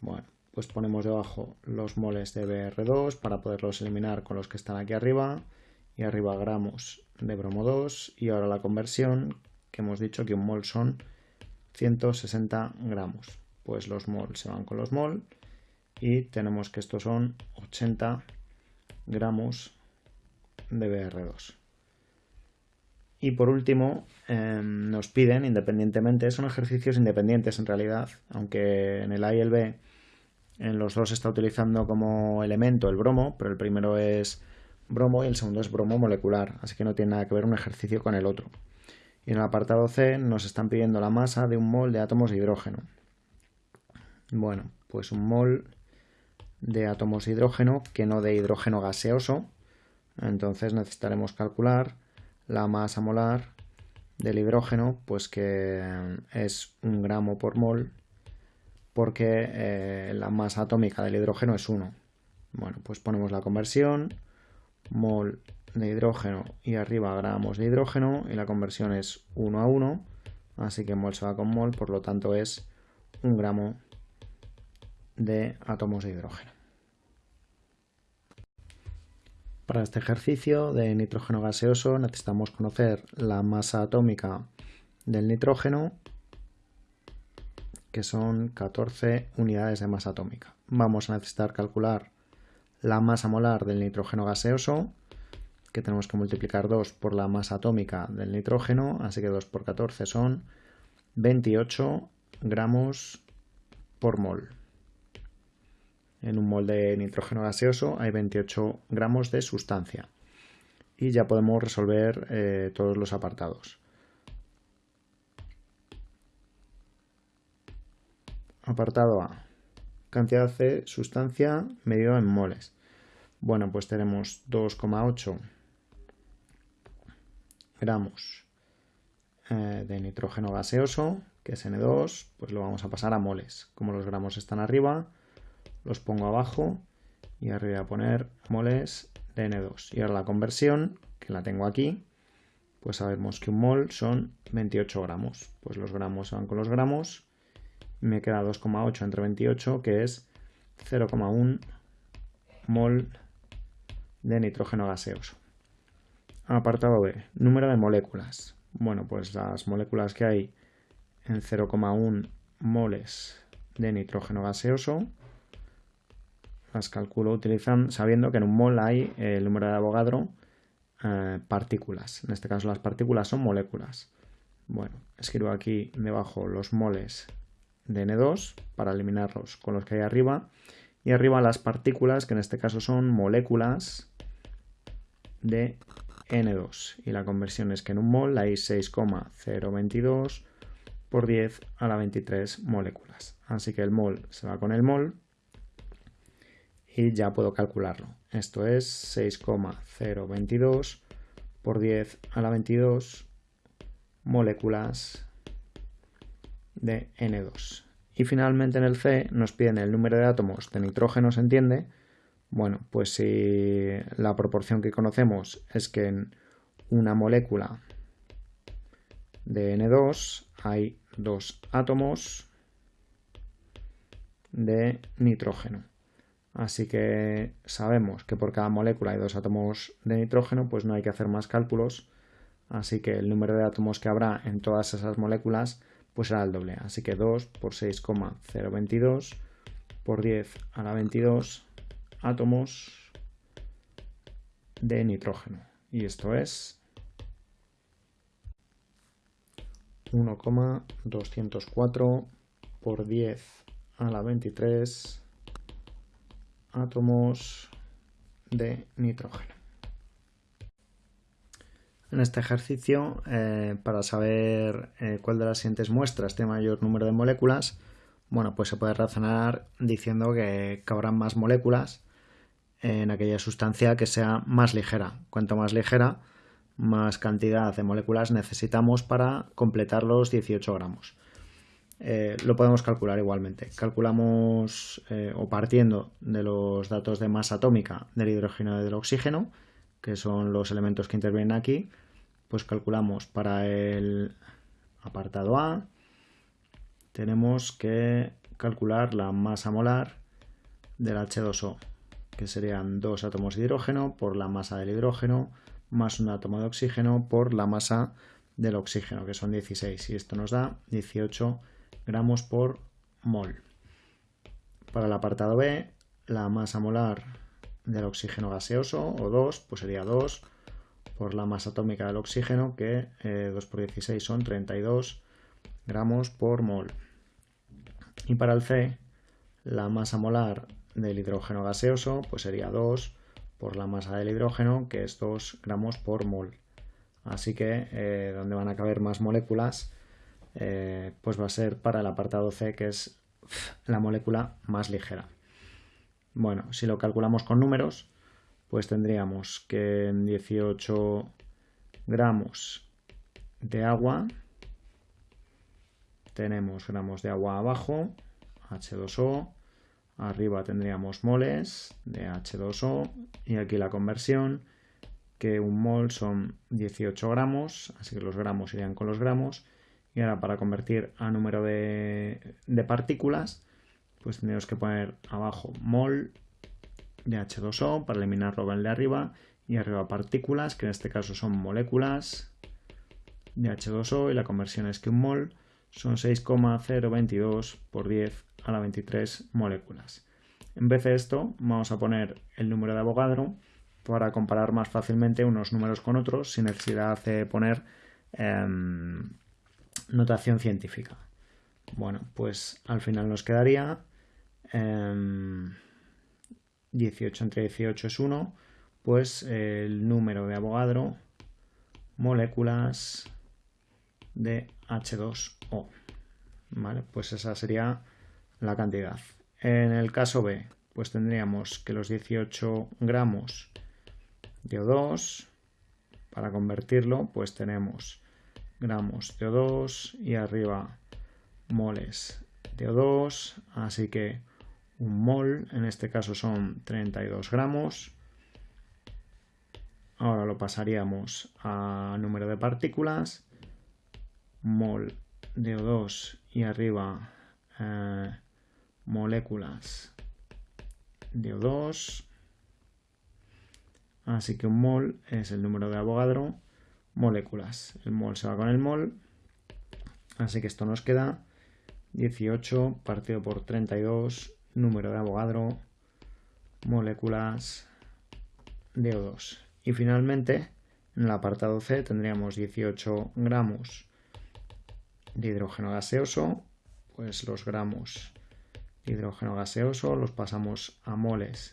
Bueno, pues ponemos debajo los moles de BR2 para poderlos eliminar con los que están aquí arriba y arriba gramos de bromo 2 y ahora la conversión que hemos dicho que un mol son 160 gramos. Pues los mol se van con los mol y tenemos que estos son 80 gramos de BR2 y por último em, nos piden independientemente son ejercicios independientes en realidad aunque en el A y el B en los dos está utilizando como elemento el bromo, pero el primero es bromo y el segundo es bromo molecular, así que no tiene nada que ver un ejercicio con el otro. Y en el apartado C nos están pidiendo la masa de un mol de átomos de hidrógeno. Bueno, pues un mol de átomos de hidrógeno que no de hidrógeno gaseoso. Entonces necesitaremos calcular la masa molar del hidrógeno, pues que es un gramo por mol porque eh, la masa atómica del hidrógeno es 1. Bueno, pues ponemos la conversión, mol de hidrógeno y arriba gramos de hidrógeno y la conversión es 1 a 1, así que mol se va con mol, por lo tanto es un gramo de átomos de hidrógeno. Para este ejercicio de nitrógeno gaseoso necesitamos conocer la masa atómica del nitrógeno que son 14 unidades de masa atómica. Vamos a necesitar calcular la masa molar del nitrógeno gaseoso, que tenemos que multiplicar 2 por la masa atómica del nitrógeno, así que 2 por 14 son 28 gramos por mol. En un mol de nitrógeno gaseoso hay 28 gramos de sustancia. Y ya podemos resolver eh, todos los apartados. Apartado A. Cantidad C, sustancia medida en moles. Bueno, pues tenemos 2,8 gramos eh, de nitrógeno gaseoso, que es N2, pues lo vamos a pasar a moles. Como los gramos están arriba, los pongo abajo y arriba a poner moles de N2. Y ahora la conversión, que la tengo aquí, pues sabemos que un mol son 28 gramos. Pues los gramos van con los gramos me queda 2,8 entre 28, que es 0,1 mol de nitrógeno gaseoso. Apartado B, número de moléculas. Bueno, pues las moléculas que hay en 0,1 moles de nitrógeno gaseoso las calculo utilizando, sabiendo que en un mol hay el número de Avogadro eh, partículas. En este caso las partículas son moléculas. Bueno, escribo aquí debajo los moles de N2 para eliminarlos con los que hay arriba. Y arriba las partículas, que en este caso son moléculas de N2. Y la conversión es que en un mol hay 6,022 por 10 a la 23 moléculas. Así que el mol se va con el mol y ya puedo calcularlo. Esto es 6,022 por 10 a la 22 moléculas de N2. Y finalmente en el C nos piden el número de átomos de nitrógeno, ¿se entiende? Bueno, pues si la proporción que conocemos es que en una molécula de N2 hay dos átomos de nitrógeno. Así que sabemos que por cada molécula hay dos átomos de nitrógeno, pues no hay que hacer más cálculos. Así que el número de átomos que habrá en todas esas moléculas pues será el doble. Así que 2 por 6,022 por 10 a la 22 átomos de nitrógeno. Y esto es 1,204 por 10 a la 23 átomos de nitrógeno. En este ejercicio, eh, para saber eh, cuál de las siguientes muestras tiene mayor número de moléculas, bueno, pues se puede razonar diciendo que cabrán más moléculas en aquella sustancia que sea más ligera. Cuanto más ligera, más cantidad de moléculas necesitamos para completar los 18 gramos. Eh, lo podemos calcular igualmente. Calculamos o partiendo de los datos de masa atómica del hidrógeno y del oxígeno, que son los elementos que intervienen aquí, pues calculamos para el apartado A, tenemos que calcular la masa molar del H2O, que serían dos átomos de hidrógeno por la masa del hidrógeno más un átomo de oxígeno por la masa del oxígeno, que son 16, y esto nos da 18 gramos por mol. Para el apartado B, la masa molar del oxígeno gaseoso, o 2, pues sería 2 por la masa atómica del oxígeno, que 2 eh, por 16 son 32 gramos por mol. Y para el C, la masa molar del hidrógeno gaseoso, pues sería 2 por la masa del hidrógeno, que es 2 gramos por mol. Así que eh, donde van a caber más moléculas, eh, pues va a ser para el apartado C, que es la molécula más ligera. Bueno, si lo calculamos con números, pues tendríamos que en 18 gramos de agua tenemos gramos de agua abajo, H2O, arriba tendríamos moles de H2O y aquí la conversión, que un mol son 18 gramos, así que los gramos irían con los gramos, y ahora para convertir a número de, de partículas, pues tendríamos que poner abajo mol de H2O para eliminarlo el de arriba y arriba partículas, que en este caso son moléculas de H2O y la conversión es que un mol son 6,022 por 10 a la 23 moléculas. En vez de esto, vamos a poner el número de Avogadro para comparar más fácilmente unos números con otros sin necesidad de poner em, notación científica. Bueno, pues al final nos quedaría 18 entre 18 es 1, pues el número de Avogadro moléculas de H2O. ¿Vale? Pues esa sería la cantidad. En el caso B, pues tendríamos que los 18 gramos de O2, para convertirlo, pues tenemos gramos de O2 y arriba moles de O2, así que un mol, en este caso son 32 gramos. Ahora lo pasaríamos a número de partículas, mol de O2 y arriba eh, moléculas de O2. Así que un mol es el número de Avogadro, moléculas. El mol se va con el mol. Así que esto nos queda 18 partido por 32 número de Avogadro, moléculas de O2. Y finalmente, en el apartado C tendríamos 18 gramos de hidrógeno gaseoso, pues los gramos de hidrógeno gaseoso los pasamos a moles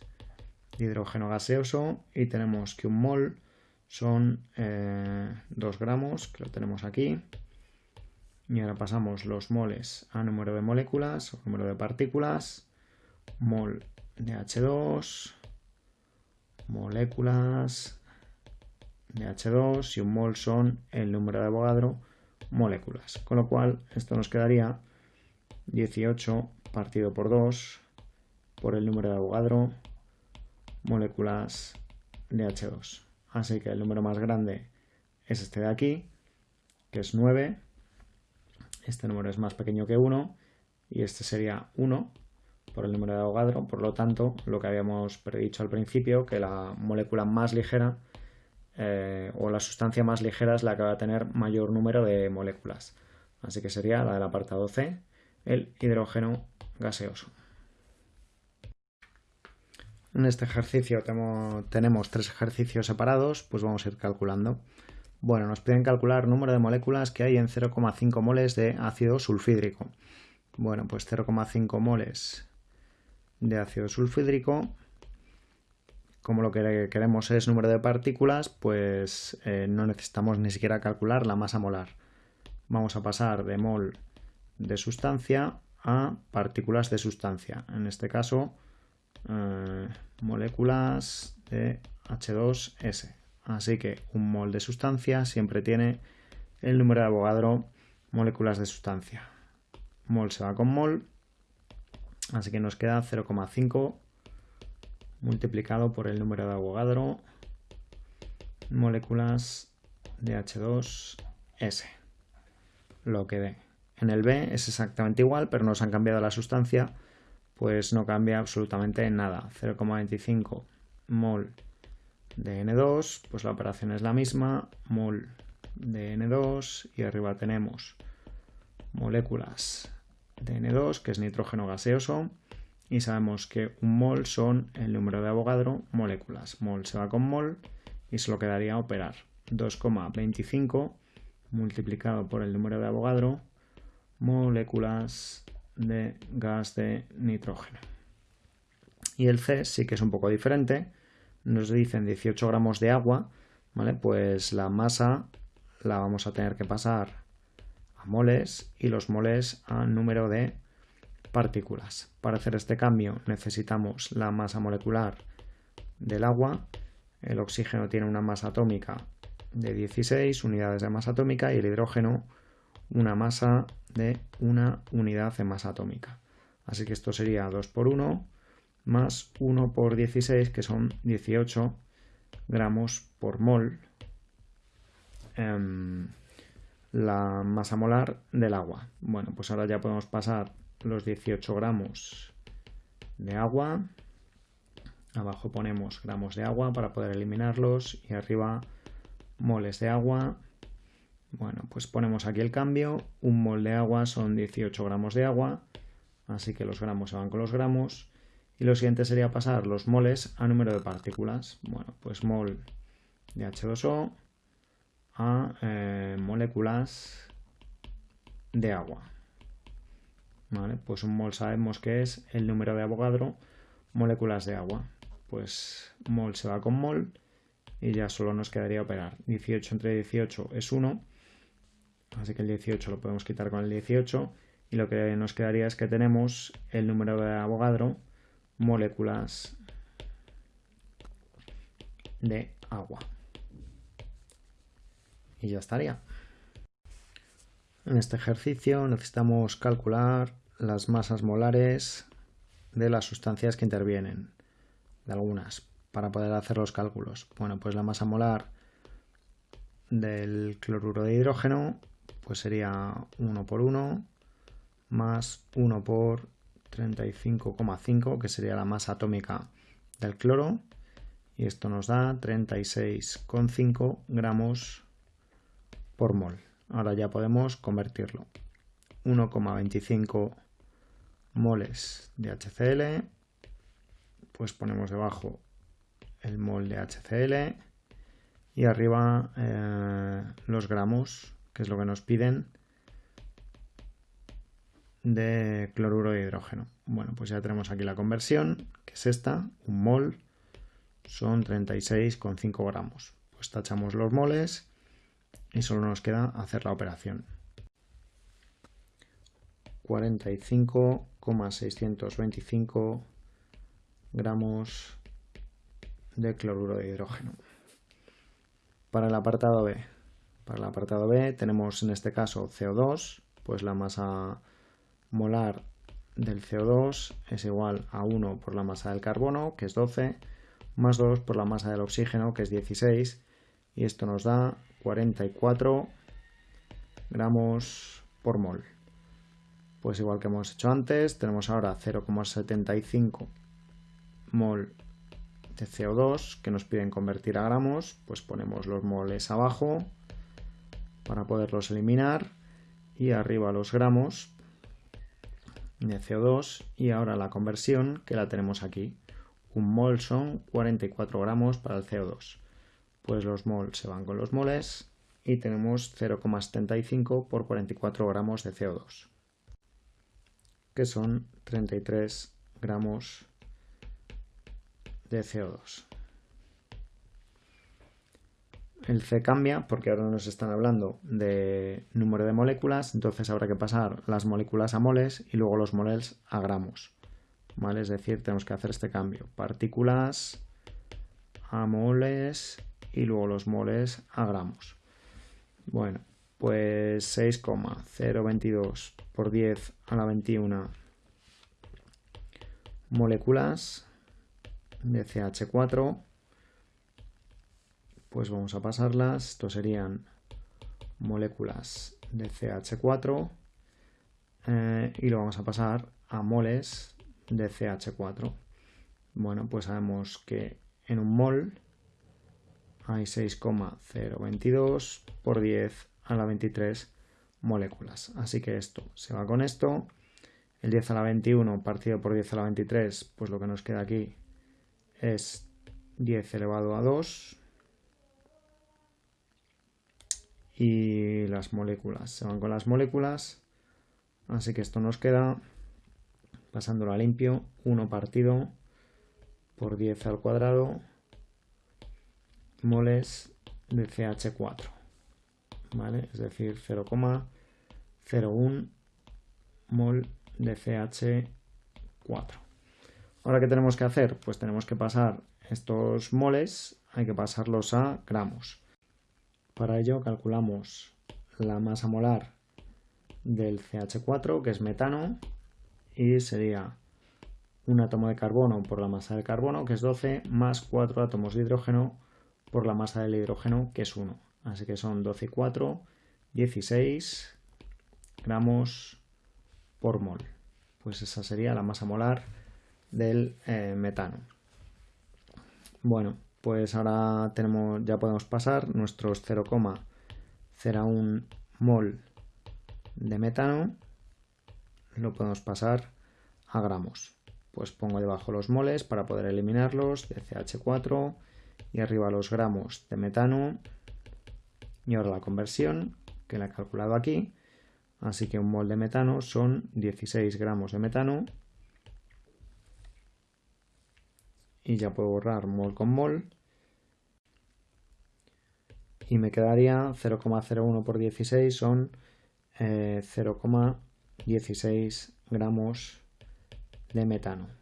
de hidrógeno gaseoso y tenemos que un mol son 2 eh, gramos, que lo tenemos aquí. Y ahora pasamos los moles a número de moléculas o número de partículas mol de H2, moléculas de H2 y un mol son el número de Avogadro moléculas. Con lo cual esto nos quedaría 18 partido por 2 por el número de Avogadro moléculas de H2. Así que el número más grande es este de aquí, que es 9. Este número es más pequeño que 1 y este sería 1 por el número de Avogadro. Por lo tanto, lo que habíamos predicho al principio, que la molécula más ligera eh, o la sustancia más ligera es la que va a tener mayor número de moléculas. Así que sería la del apartado C, el hidrógeno gaseoso. En este ejercicio tenemos tres ejercicios separados, pues vamos a ir calculando. Bueno, nos piden calcular número de moléculas que hay en 0,5 moles de ácido sulfídrico. Bueno, pues 0,5 moles de ácido sulfídrico. Como lo que queremos es número de partículas, pues eh, no necesitamos ni siquiera calcular la masa molar. Vamos a pasar de mol de sustancia a partículas de sustancia. En este caso, eh, moléculas de H2S. Así que un mol de sustancia siempre tiene el número de Avogadro moléculas de sustancia. Mol se va con mol Así que nos queda 0,5 multiplicado por el número de Avogadro moléculas de H2S. lo que dé. En el B es exactamente igual, pero nos han cambiado la sustancia, pues no cambia absolutamente nada. 0,25 mol de N2, pues la operación es la misma, mol de N2 y arriba tenemos moléculas de N2, que es nitrógeno gaseoso, y sabemos que un mol son el número de Avogadro moléculas. Mol se va con mol y solo quedaría operar 2,25 multiplicado por el número de Avogadro moléculas de gas de nitrógeno. Y el C sí que es un poco diferente, nos dicen 18 gramos de agua, ¿vale? Pues la masa la vamos a tener que pasar a moles y los moles a número de partículas. Para hacer este cambio necesitamos la masa molecular del agua. El oxígeno tiene una masa atómica de 16 unidades de masa atómica y el hidrógeno una masa de una unidad de masa atómica. Así que esto sería 2 por 1 más 1 por 16, que son 18 gramos por mol, em, la masa molar del agua. Bueno, pues ahora ya podemos pasar los 18 gramos de agua. Abajo ponemos gramos de agua para poder eliminarlos y arriba moles de agua. Bueno, pues ponemos aquí el cambio. Un mol de agua son 18 gramos de agua, así que los gramos se van con los gramos. Y lo siguiente sería pasar los moles a número de partículas. Bueno, pues mol de H2O a eh, moléculas de agua. ¿Vale? Pues un mol sabemos que es el número de Avogadro, moléculas de agua. Pues mol se va con mol y ya solo nos quedaría operar. 18 entre 18 es 1, así que el 18 lo podemos quitar con el 18 y lo que nos quedaría es que tenemos el número de Avogadro moléculas de agua. Y ya estaría. En este ejercicio necesitamos calcular las masas molares de las sustancias que intervienen, de algunas, para poder hacer los cálculos. Bueno, pues la masa molar del cloruro de hidrógeno pues sería 1 por 1 más 1 por 35,5, que sería la masa atómica del cloro, y esto nos da 36,5 gramos por mol. Ahora ya podemos convertirlo. 1,25 moles de HCl, pues ponemos debajo el mol de HCl y arriba eh, los gramos, que es lo que nos piden, de cloruro de hidrógeno. Bueno, pues ya tenemos aquí la conversión, que es esta, un mol son 36,5 gramos. Pues tachamos los moles y solo nos queda hacer la operación. 45,625 gramos de cloruro de hidrógeno. Para el apartado B, para el apartado B tenemos en este caso CO2, pues la masa molar del CO2 es igual a 1 por la masa del carbono, que es 12, más 2 por la masa del oxígeno, que es 16, y esto nos da 44 gramos por mol. Pues igual que hemos hecho antes, tenemos ahora 0,75 mol de CO2 que nos piden convertir a gramos, pues ponemos los moles abajo para poderlos eliminar y arriba los gramos de CO2 y ahora la conversión que la tenemos aquí. Un mol son 44 gramos para el CO2. Pues los mols se van con los moles y tenemos 0,75 por 44 gramos de CO2 que son 33 gramos de CO2. El C cambia porque ahora nos están hablando de número de moléculas, entonces habrá que pasar las moléculas a moles y luego los moles a gramos. ¿Vale? Es decir, tenemos que hacer este cambio. Partículas a moles y luego los moles a gramos. Bueno, pues 6,022 por 10 a la 21 moléculas de CH4 pues vamos a pasarlas. Esto serían moléculas de CH4 eh, y lo vamos a pasar a moles de CH4. Bueno, pues sabemos que en un mol hay 6,022 por 10 a la 23 moléculas. Así que esto se va con esto. El 10 a la 21 partido por 10 a la 23, pues lo que nos queda aquí es 10 elevado a 2. Y las moléculas se van con las moléculas. Así que esto nos queda, pasándolo a limpio, 1 partido por 10 al cuadrado moles de CH4. ¿Vale? Es decir, 0,01 mol de CH4. Ahora, ¿qué tenemos que hacer? Pues tenemos que pasar estos moles, hay que pasarlos a gramos. Para ello calculamos la masa molar del CH4, que es metano, y sería un átomo de carbono por la masa del carbono, que es 12, más 4 átomos de hidrógeno por la masa del hidrógeno, que es 1. Así que son 12 y 4, 16 gramos por mol. Pues esa sería la masa molar del eh, metano. Bueno, pues ahora tenemos, ya podemos pasar nuestros 0,01 mol de metano. Lo podemos pasar a gramos. Pues pongo debajo los moles para poder eliminarlos de CH4 y arriba los gramos de metano. Y ahora la conversión que la he calculado aquí. Así que un mol de metano son 16 gramos de metano. Y ya puedo borrar mol con mol. Y me quedaría 0,01 por 16 son 0,16 eh, gramos de metano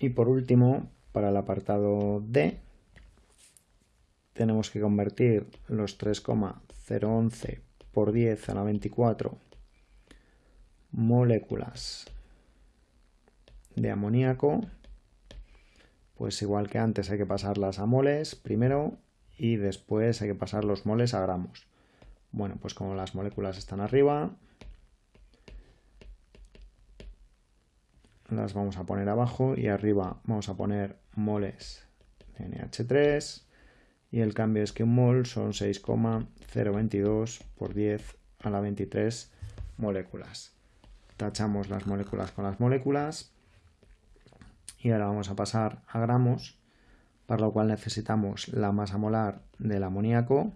Y por último, para el apartado D, tenemos que convertir los 3,011 por 10 a la 24 moléculas de amoníaco. Pues igual que antes hay que pasarlas a moles primero y después hay que pasar los moles a gramos. Bueno, pues como las moléculas están arriba, las vamos a poner abajo y arriba vamos a poner moles de NH3 y el cambio es que un mol son 6,022 por 10 a la 23 moléculas. Tachamos las moléculas con las moléculas y ahora vamos a pasar a gramos, para lo cual necesitamos la masa molar del amoníaco,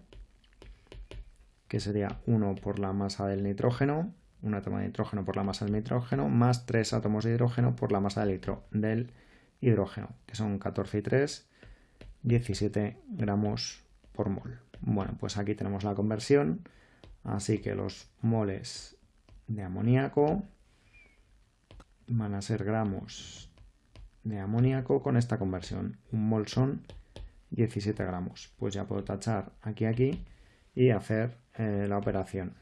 que sería 1 por la masa del nitrógeno, un átomo de nitrógeno por la masa del nitrógeno, más 3 átomos de hidrógeno por la masa del, del hidrógeno, que son 14 y 3, 17 gramos por mol. Bueno, pues aquí tenemos la conversión, así que los moles de amoníaco van a ser gramos de amoníaco con esta conversión. Un mol son 17 gramos. Pues ya puedo tachar aquí, aquí y hacer eh, la operación.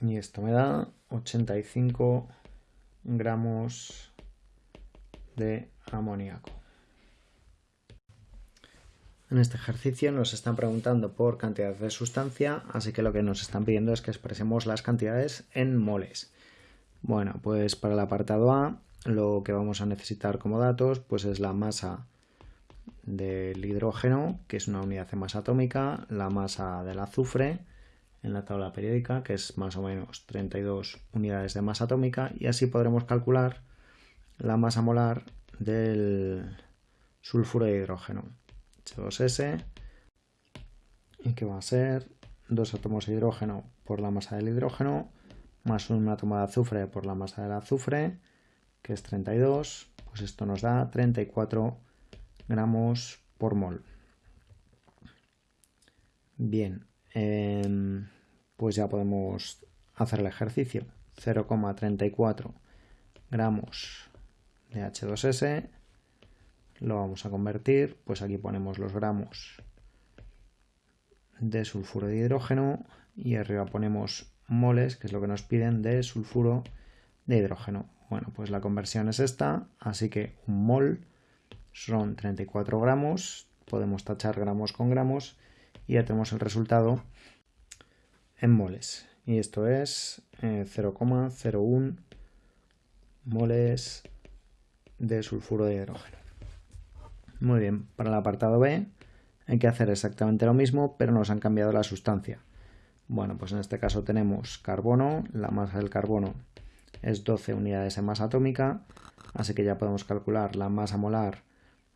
Y esto me da 85 gramos de amoníaco. En este ejercicio nos están preguntando por cantidad de sustancia, así que lo que nos están pidiendo es que expresemos las cantidades en moles. Bueno, pues para el apartado A lo que vamos a necesitar como datos pues es la masa del hidrógeno, que es una unidad de masa atómica, la masa del azufre, en la tabla periódica, que es más o menos 32 unidades de masa atómica, y así podremos calcular la masa molar del sulfuro de hidrógeno, H2S, y que va a ser dos átomos de hidrógeno por la masa del hidrógeno, más un átomo de azufre por la masa del azufre, que es 32, pues esto nos da 34 gramos por mol. Bien, em, pues ya podemos hacer el ejercicio. 0,34 gramos de H2S lo vamos a convertir, pues aquí ponemos los gramos de sulfuro de hidrógeno y arriba ponemos moles, que es lo que nos piden de sulfuro de hidrógeno. Bueno, pues la conversión es esta, así que un mol son 34 gramos, podemos tachar gramos con gramos y ya tenemos el resultado en moles. Y esto es 0,01 eh, moles de sulfuro de hidrógeno. Muy bien, para el apartado B hay que hacer exactamente lo mismo, pero nos han cambiado la sustancia. Bueno, pues en este caso tenemos carbono, la masa del carbono es 12 unidades en masa atómica, así que ya podemos calcular la masa molar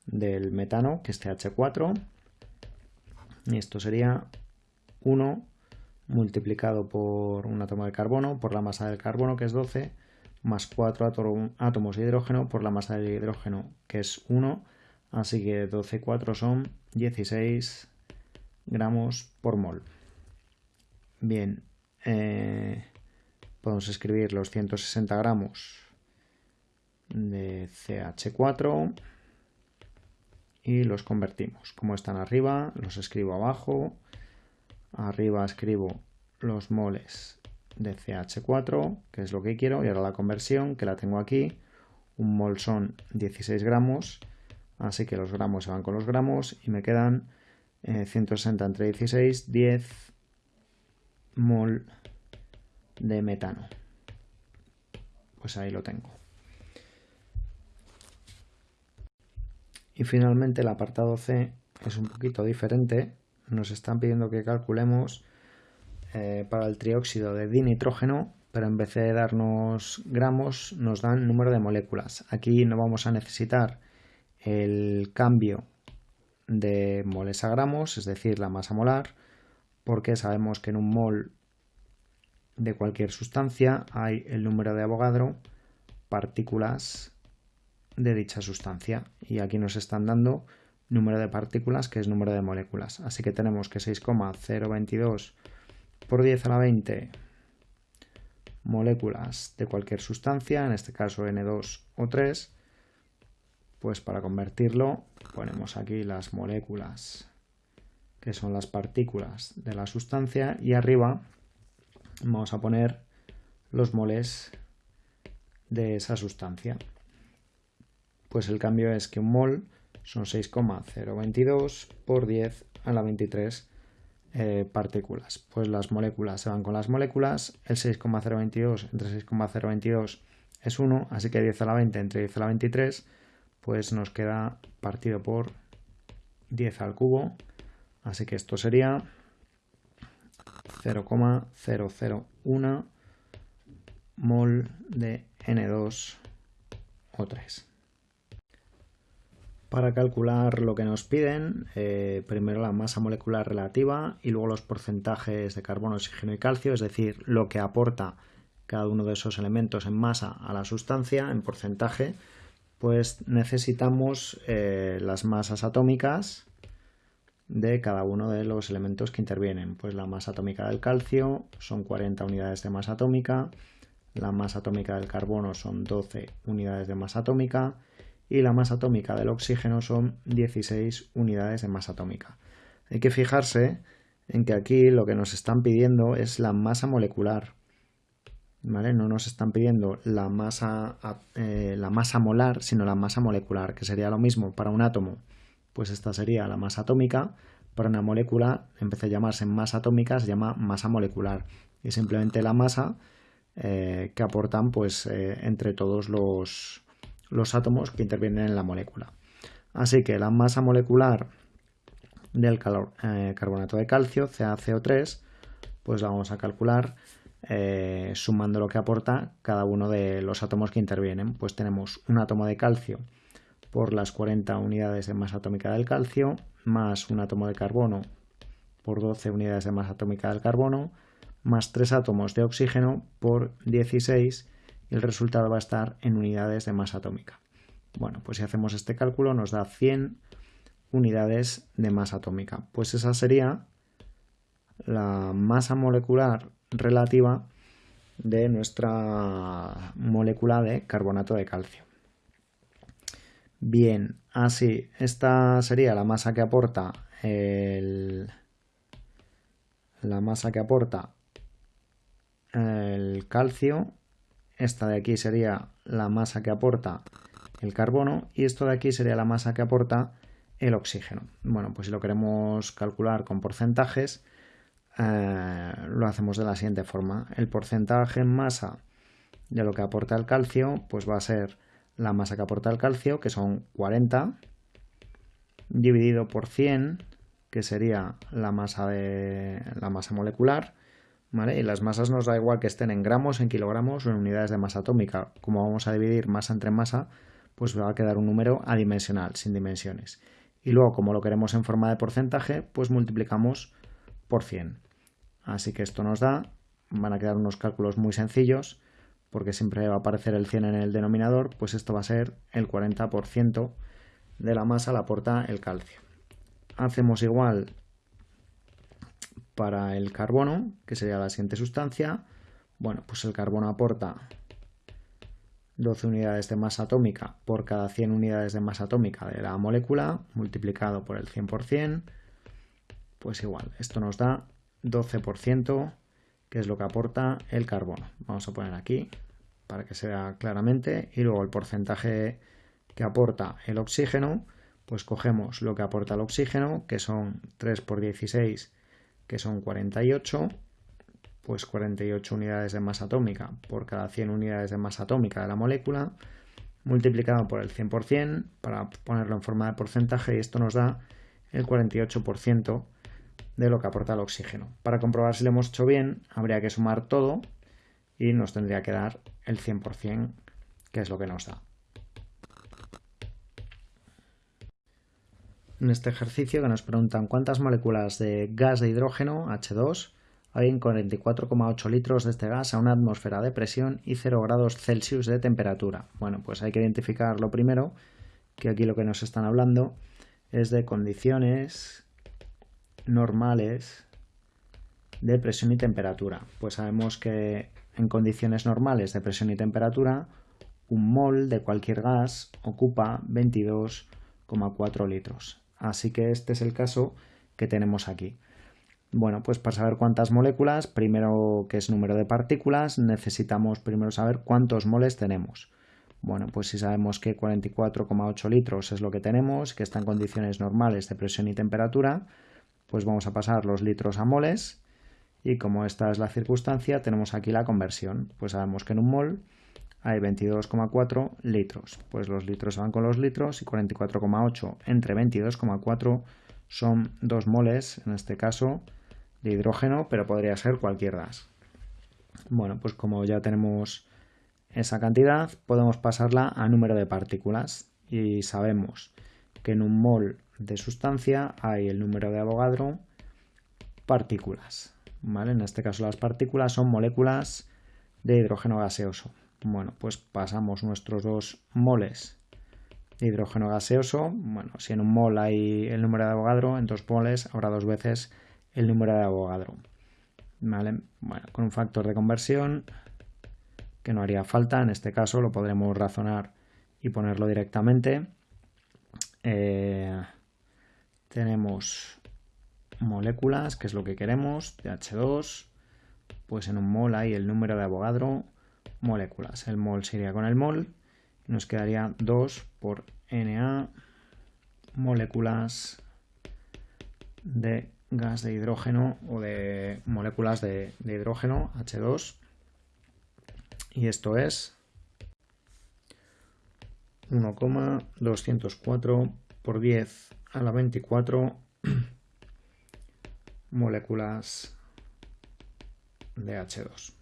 del metano, que es CH4, y esto sería 1 multiplicado por un átomo de carbono, por la masa del carbono, que es 12, más 4 átomos de hidrógeno por la masa del hidrógeno, que es 1, así que 12 4 son 16 gramos por mol. Bien, eh, podemos escribir los 160 gramos de CH4 y los convertimos. Como están arriba, los escribo abajo. Arriba escribo los moles de CH4, que es lo que quiero, y ahora la conversión, que la tengo aquí. Un mol son 16 gramos, así que los gramos se van con los gramos y me quedan 160 eh, entre 16, 10 mol de metano. Pues ahí lo tengo. Y finalmente el apartado C es un poquito diferente. Nos están pidiendo que calculemos eh, para el trióxido de dinitrógeno, pero en vez de darnos gramos, nos dan número de moléculas. Aquí no vamos a necesitar el cambio de moles a gramos, es decir, la masa molar, porque sabemos que en un mol de cualquier sustancia hay el número de Avogadro, partículas de dicha sustancia. Y aquí nos están dando número de partículas, que es número de moléculas. Así que tenemos que 6,022 por 10 a la 20 moléculas de cualquier sustancia, en este caso N2 o 3, pues para convertirlo ponemos aquí las moléculas que son las partículas de la sustancia y arriba vamos a poner los moles de esa sustancia. Pues el cambio es que un mol son 6,022 por 10 a la 23 eh, partículas. Pues las moléculas se van con las moléculas, el 6,022 entre 6,022 es 1, así que 10 a la 20 entre 10 a la 23, pues nos queda partido por 10 al cubo, así que esto sería 0,001 mol de N2O3. Para calcular lo que nos piden, eh, primero la masa molecular relativa y luego los porcentajes de carbono, oxígeno y calcio, es decir, lo que aporta cada uno de esos elementos en masa a la sustancia, en porcentaje, pues necesitamos eh, las masas atómicas de cada uno de los elementos que intervienen. Pues la masa atómica del calcio son 40 unidades de masa atómica, la masa atómica del carbono son 12 unidades de masa atómica, y la masa atómica del oxígeno son 16 unidades de masa atómica. Hay que fijarse en que aquí lo que nos están pidiendo es la masa molecular. ¿Vale? No nos están pidiendo la masa, eh, la masa molar, sino la masa molecular, que sería lo mismo para un átomo. Pues esta sería la masa atómica. Para una molécula, en vez de llamarse masa atómica, se llama masa molecular. Y simplemente la masa eh, que aportan pues, eh, entre todos los, los átomos que intervienen en la molécula. Así que la masa molecular del eh, carbonato de calcio, CaCO3, pues la vamos a calcular eh, sumando lo que aporta cada uno de los átomos que intervienen. Pues tenemos un átomo de calcio por las 40 unidades de masa atómica del calcio, más un átomo de carbono por 12 unidades de masa atómica del carbono, más 3 átomos de oxígeno por 16 y el resultado va a estar en unidades de masa atómica. Bueno, pues si hacemos este cálculo nos da 100 unidades de masa atómica. Pues esa sería la masa molecular relativa de nuestra molécula de carbonato de calcio. Bien, así, esta sería la masa que aporta el, la masa que aporta el calcio esta de aquí sería la masa que aporta el carbono y esto de aquí sería la masa que aporta el oxígeno. Bueno, pues si lo queremos calcular con porcentajes, eh, lo hacemos de la siguiente forma. El porcentaje en masa de lo que aporta el calcio, pues va a ser la masa que aporta el calcio, que son 40, dividido por 100, que sería la masa, de, la masa molecular, Y las masas nos da igual que estén en gramos, en kilogramos o en unidades de masa atómica. Como vamos a dividir masa entre masa, pues va a quedar un número adimensional, sin dimensiones. Y luego, como lo queremos en forma de porcentaje, pues multiplicamos por 100. Así que esto nos da, van a quedar unos cálculos muy sencillos, porque siempre va a aparecer el 100 en el denominador, pues esto va a ser el 40% de la masa la aporta el calcio. Hacemos igual para el carbono, que sería la siguiente sustancia. Bueno, pues el carbono aporta 12 unidades de masa atómica por cada 100 unidades de masa atómica de la molécula, multiplicado por el 100%, pues igual, esto nos da 12%, que es lo que aporta el carbono. Vamos a poner aquí para que se vea claramente, y luego el porcentaje que aporta el oxígeno, pues cogemos lo que aporta el oxígeno, que son 3 por 16, que son 48, pues 48 unidades de masa atómica por cada 100 unidades de masa atómica de la molécula, multiplicado por el 100% para ponerlo en forma de porcentaje y esto nos da el 48% de lo que aporta el oxígeno. Para comprobar si lo hemos hecho bien, habría que sumar todo y nos tendría que dar el 100%, que es lo que nos da. En este ejercicio que nos preguntan cuántas moléculas de gas de hidrógeno, H2, hay en 44,8 litros de este gas a una atmósfera de presión y 0 grados Celsius de temperatura. Bueno, pues hay que identificar lo primero, que aquí lo que nos están hablando es de condiciones normales de presión y temperatura. Pues sabemos que en condiciones normales de presión y temperatura, un mol de cualquier gas ocupa 22,4 litros. Así que este es el caso que tenemos aquí. Bueno, pues para saber cuántas moléculas, primero que es número de partículas, necesitamos primero saber cuántos moles tenemos. Bueno, pues si sabemos que 44,8 litros es lo que tenemos, que está en condiciones normales de presión y temperatura, pues vamos a pasar los litros a moles y como esta es la circunstancia, tenemos aquí la conversión. Pues sabemos que en un mol hay 22,4 litros. Pues los litros van con los litros y 44,8 entre 22,4 son 2 moles, en este caso, de hidrógeno, pero podría ser cualquier gas. Bueno, pues como ya tenemos esa cantidad, podemos pasarla a número de partículas y sabemos que en un mol de sustancia hay el número de Avogadro partículas. ¿vale? En este caso las partículas son moléculas de hidrógeno gaseoso. Bueno, pues pasamos nuestros dos moles de hidrógeno gaseoso. Bueno, si en un mol hay el número de Avogadro, en dos moles habrá dos veces el número de Avogadro. ¿Vale? Bueno, con un factor de conversión que no haría falta, en este caso lo podremos razonar y ponerlo directamente. Eh, tenemos moléculas, que es lo que queremos, de H2, pues en un mol hay el número de Avogadro moléculas. El mol sería con el mol. Nos quedaría 2 por Na moléculas de gas de hidrógeno o de moléculas de, de hidrógeno H2 y esto es 1,204 por 10 a la 24 moléculas de H2.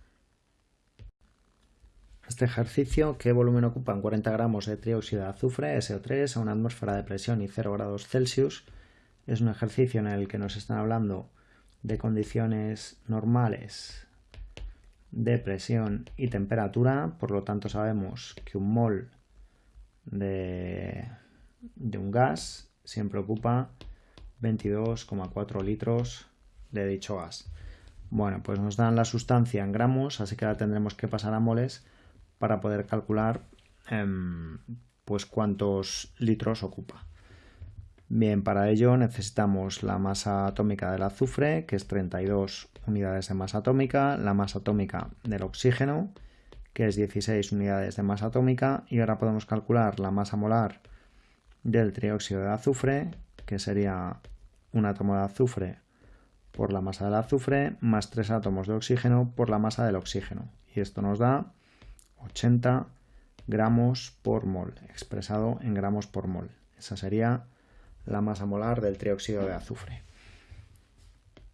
Este ejercicio, ¿qué volumen ocupan 40 gramos de trióxido de azufre, SO3, a una atmósfera de presión y 0 grados Celsius? Es un ejercicio en el que nos están hablando de condiciones normales de presión y temperatura, por lo tanto sabemos que un mol de, de un gas siempre ocupa 22,4 litros de dicho gas. Bueno, pues nos dan la sustancia en gramos, así que la tendremos que pasar a moles para poder calcular em, pues cuántos litros ocupa. Bien, para ello necesitamos la masa atómica del azufre, que es 32 unidades de masa atómica, la masa atómica del oxígeno, que es 16 unidades de masa atómica, y ahora podemos calcular la masa molar del trióxido de azufre, que sería un átomo de azufre por la masa del azufre, más 3 átomos de oxígeno por la masa del oxígeno. Y esto nos da 80 gramos por mol, expresado en gramos por mol. Esa sería la masa molar del trióxido de azufre.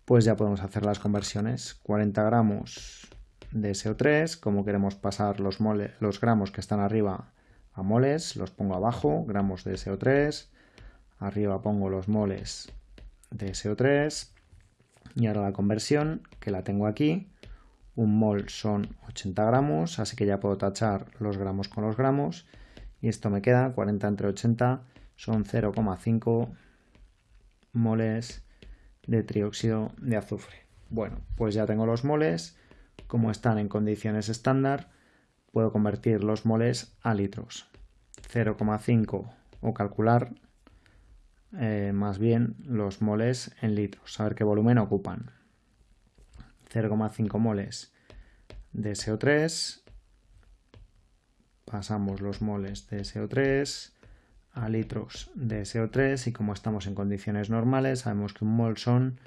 Pues ya podemos hacer las conversiones. 40 gramos de SO3, como queremos pasar los, los gramos que están arriba a moles, los pongo abajo, gramos de SO3, arriba pongo los moles de SO3 y ahora la conversión que la tengo aquí, un mol son 80 gramos, así que ya puedo tachar los gramos con los gramos y esto me queda 40 entre 80 son 0,5 moles de trióxido de azufre. Bueno, pues ya tengo los moles como están en condiciones estándar, puedo convertir los moles a litros. 0,5 o calcular eh, más bien los moles en litros, saber qué volumen ocupan. 0,5 moles de SO3, pasamos los moles de SO3 a litros de SO3 y como estamos en condiciones normales sabemos que un mol son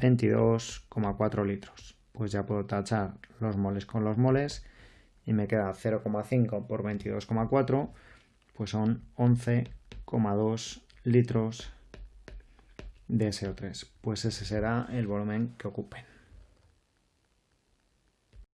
22,4 litros. Pues ya puedo tachar los moles con los moles y me queda 0,5 por 22,4 pues son 11,2 litros de SO3 pues ese será el volumen que ocupen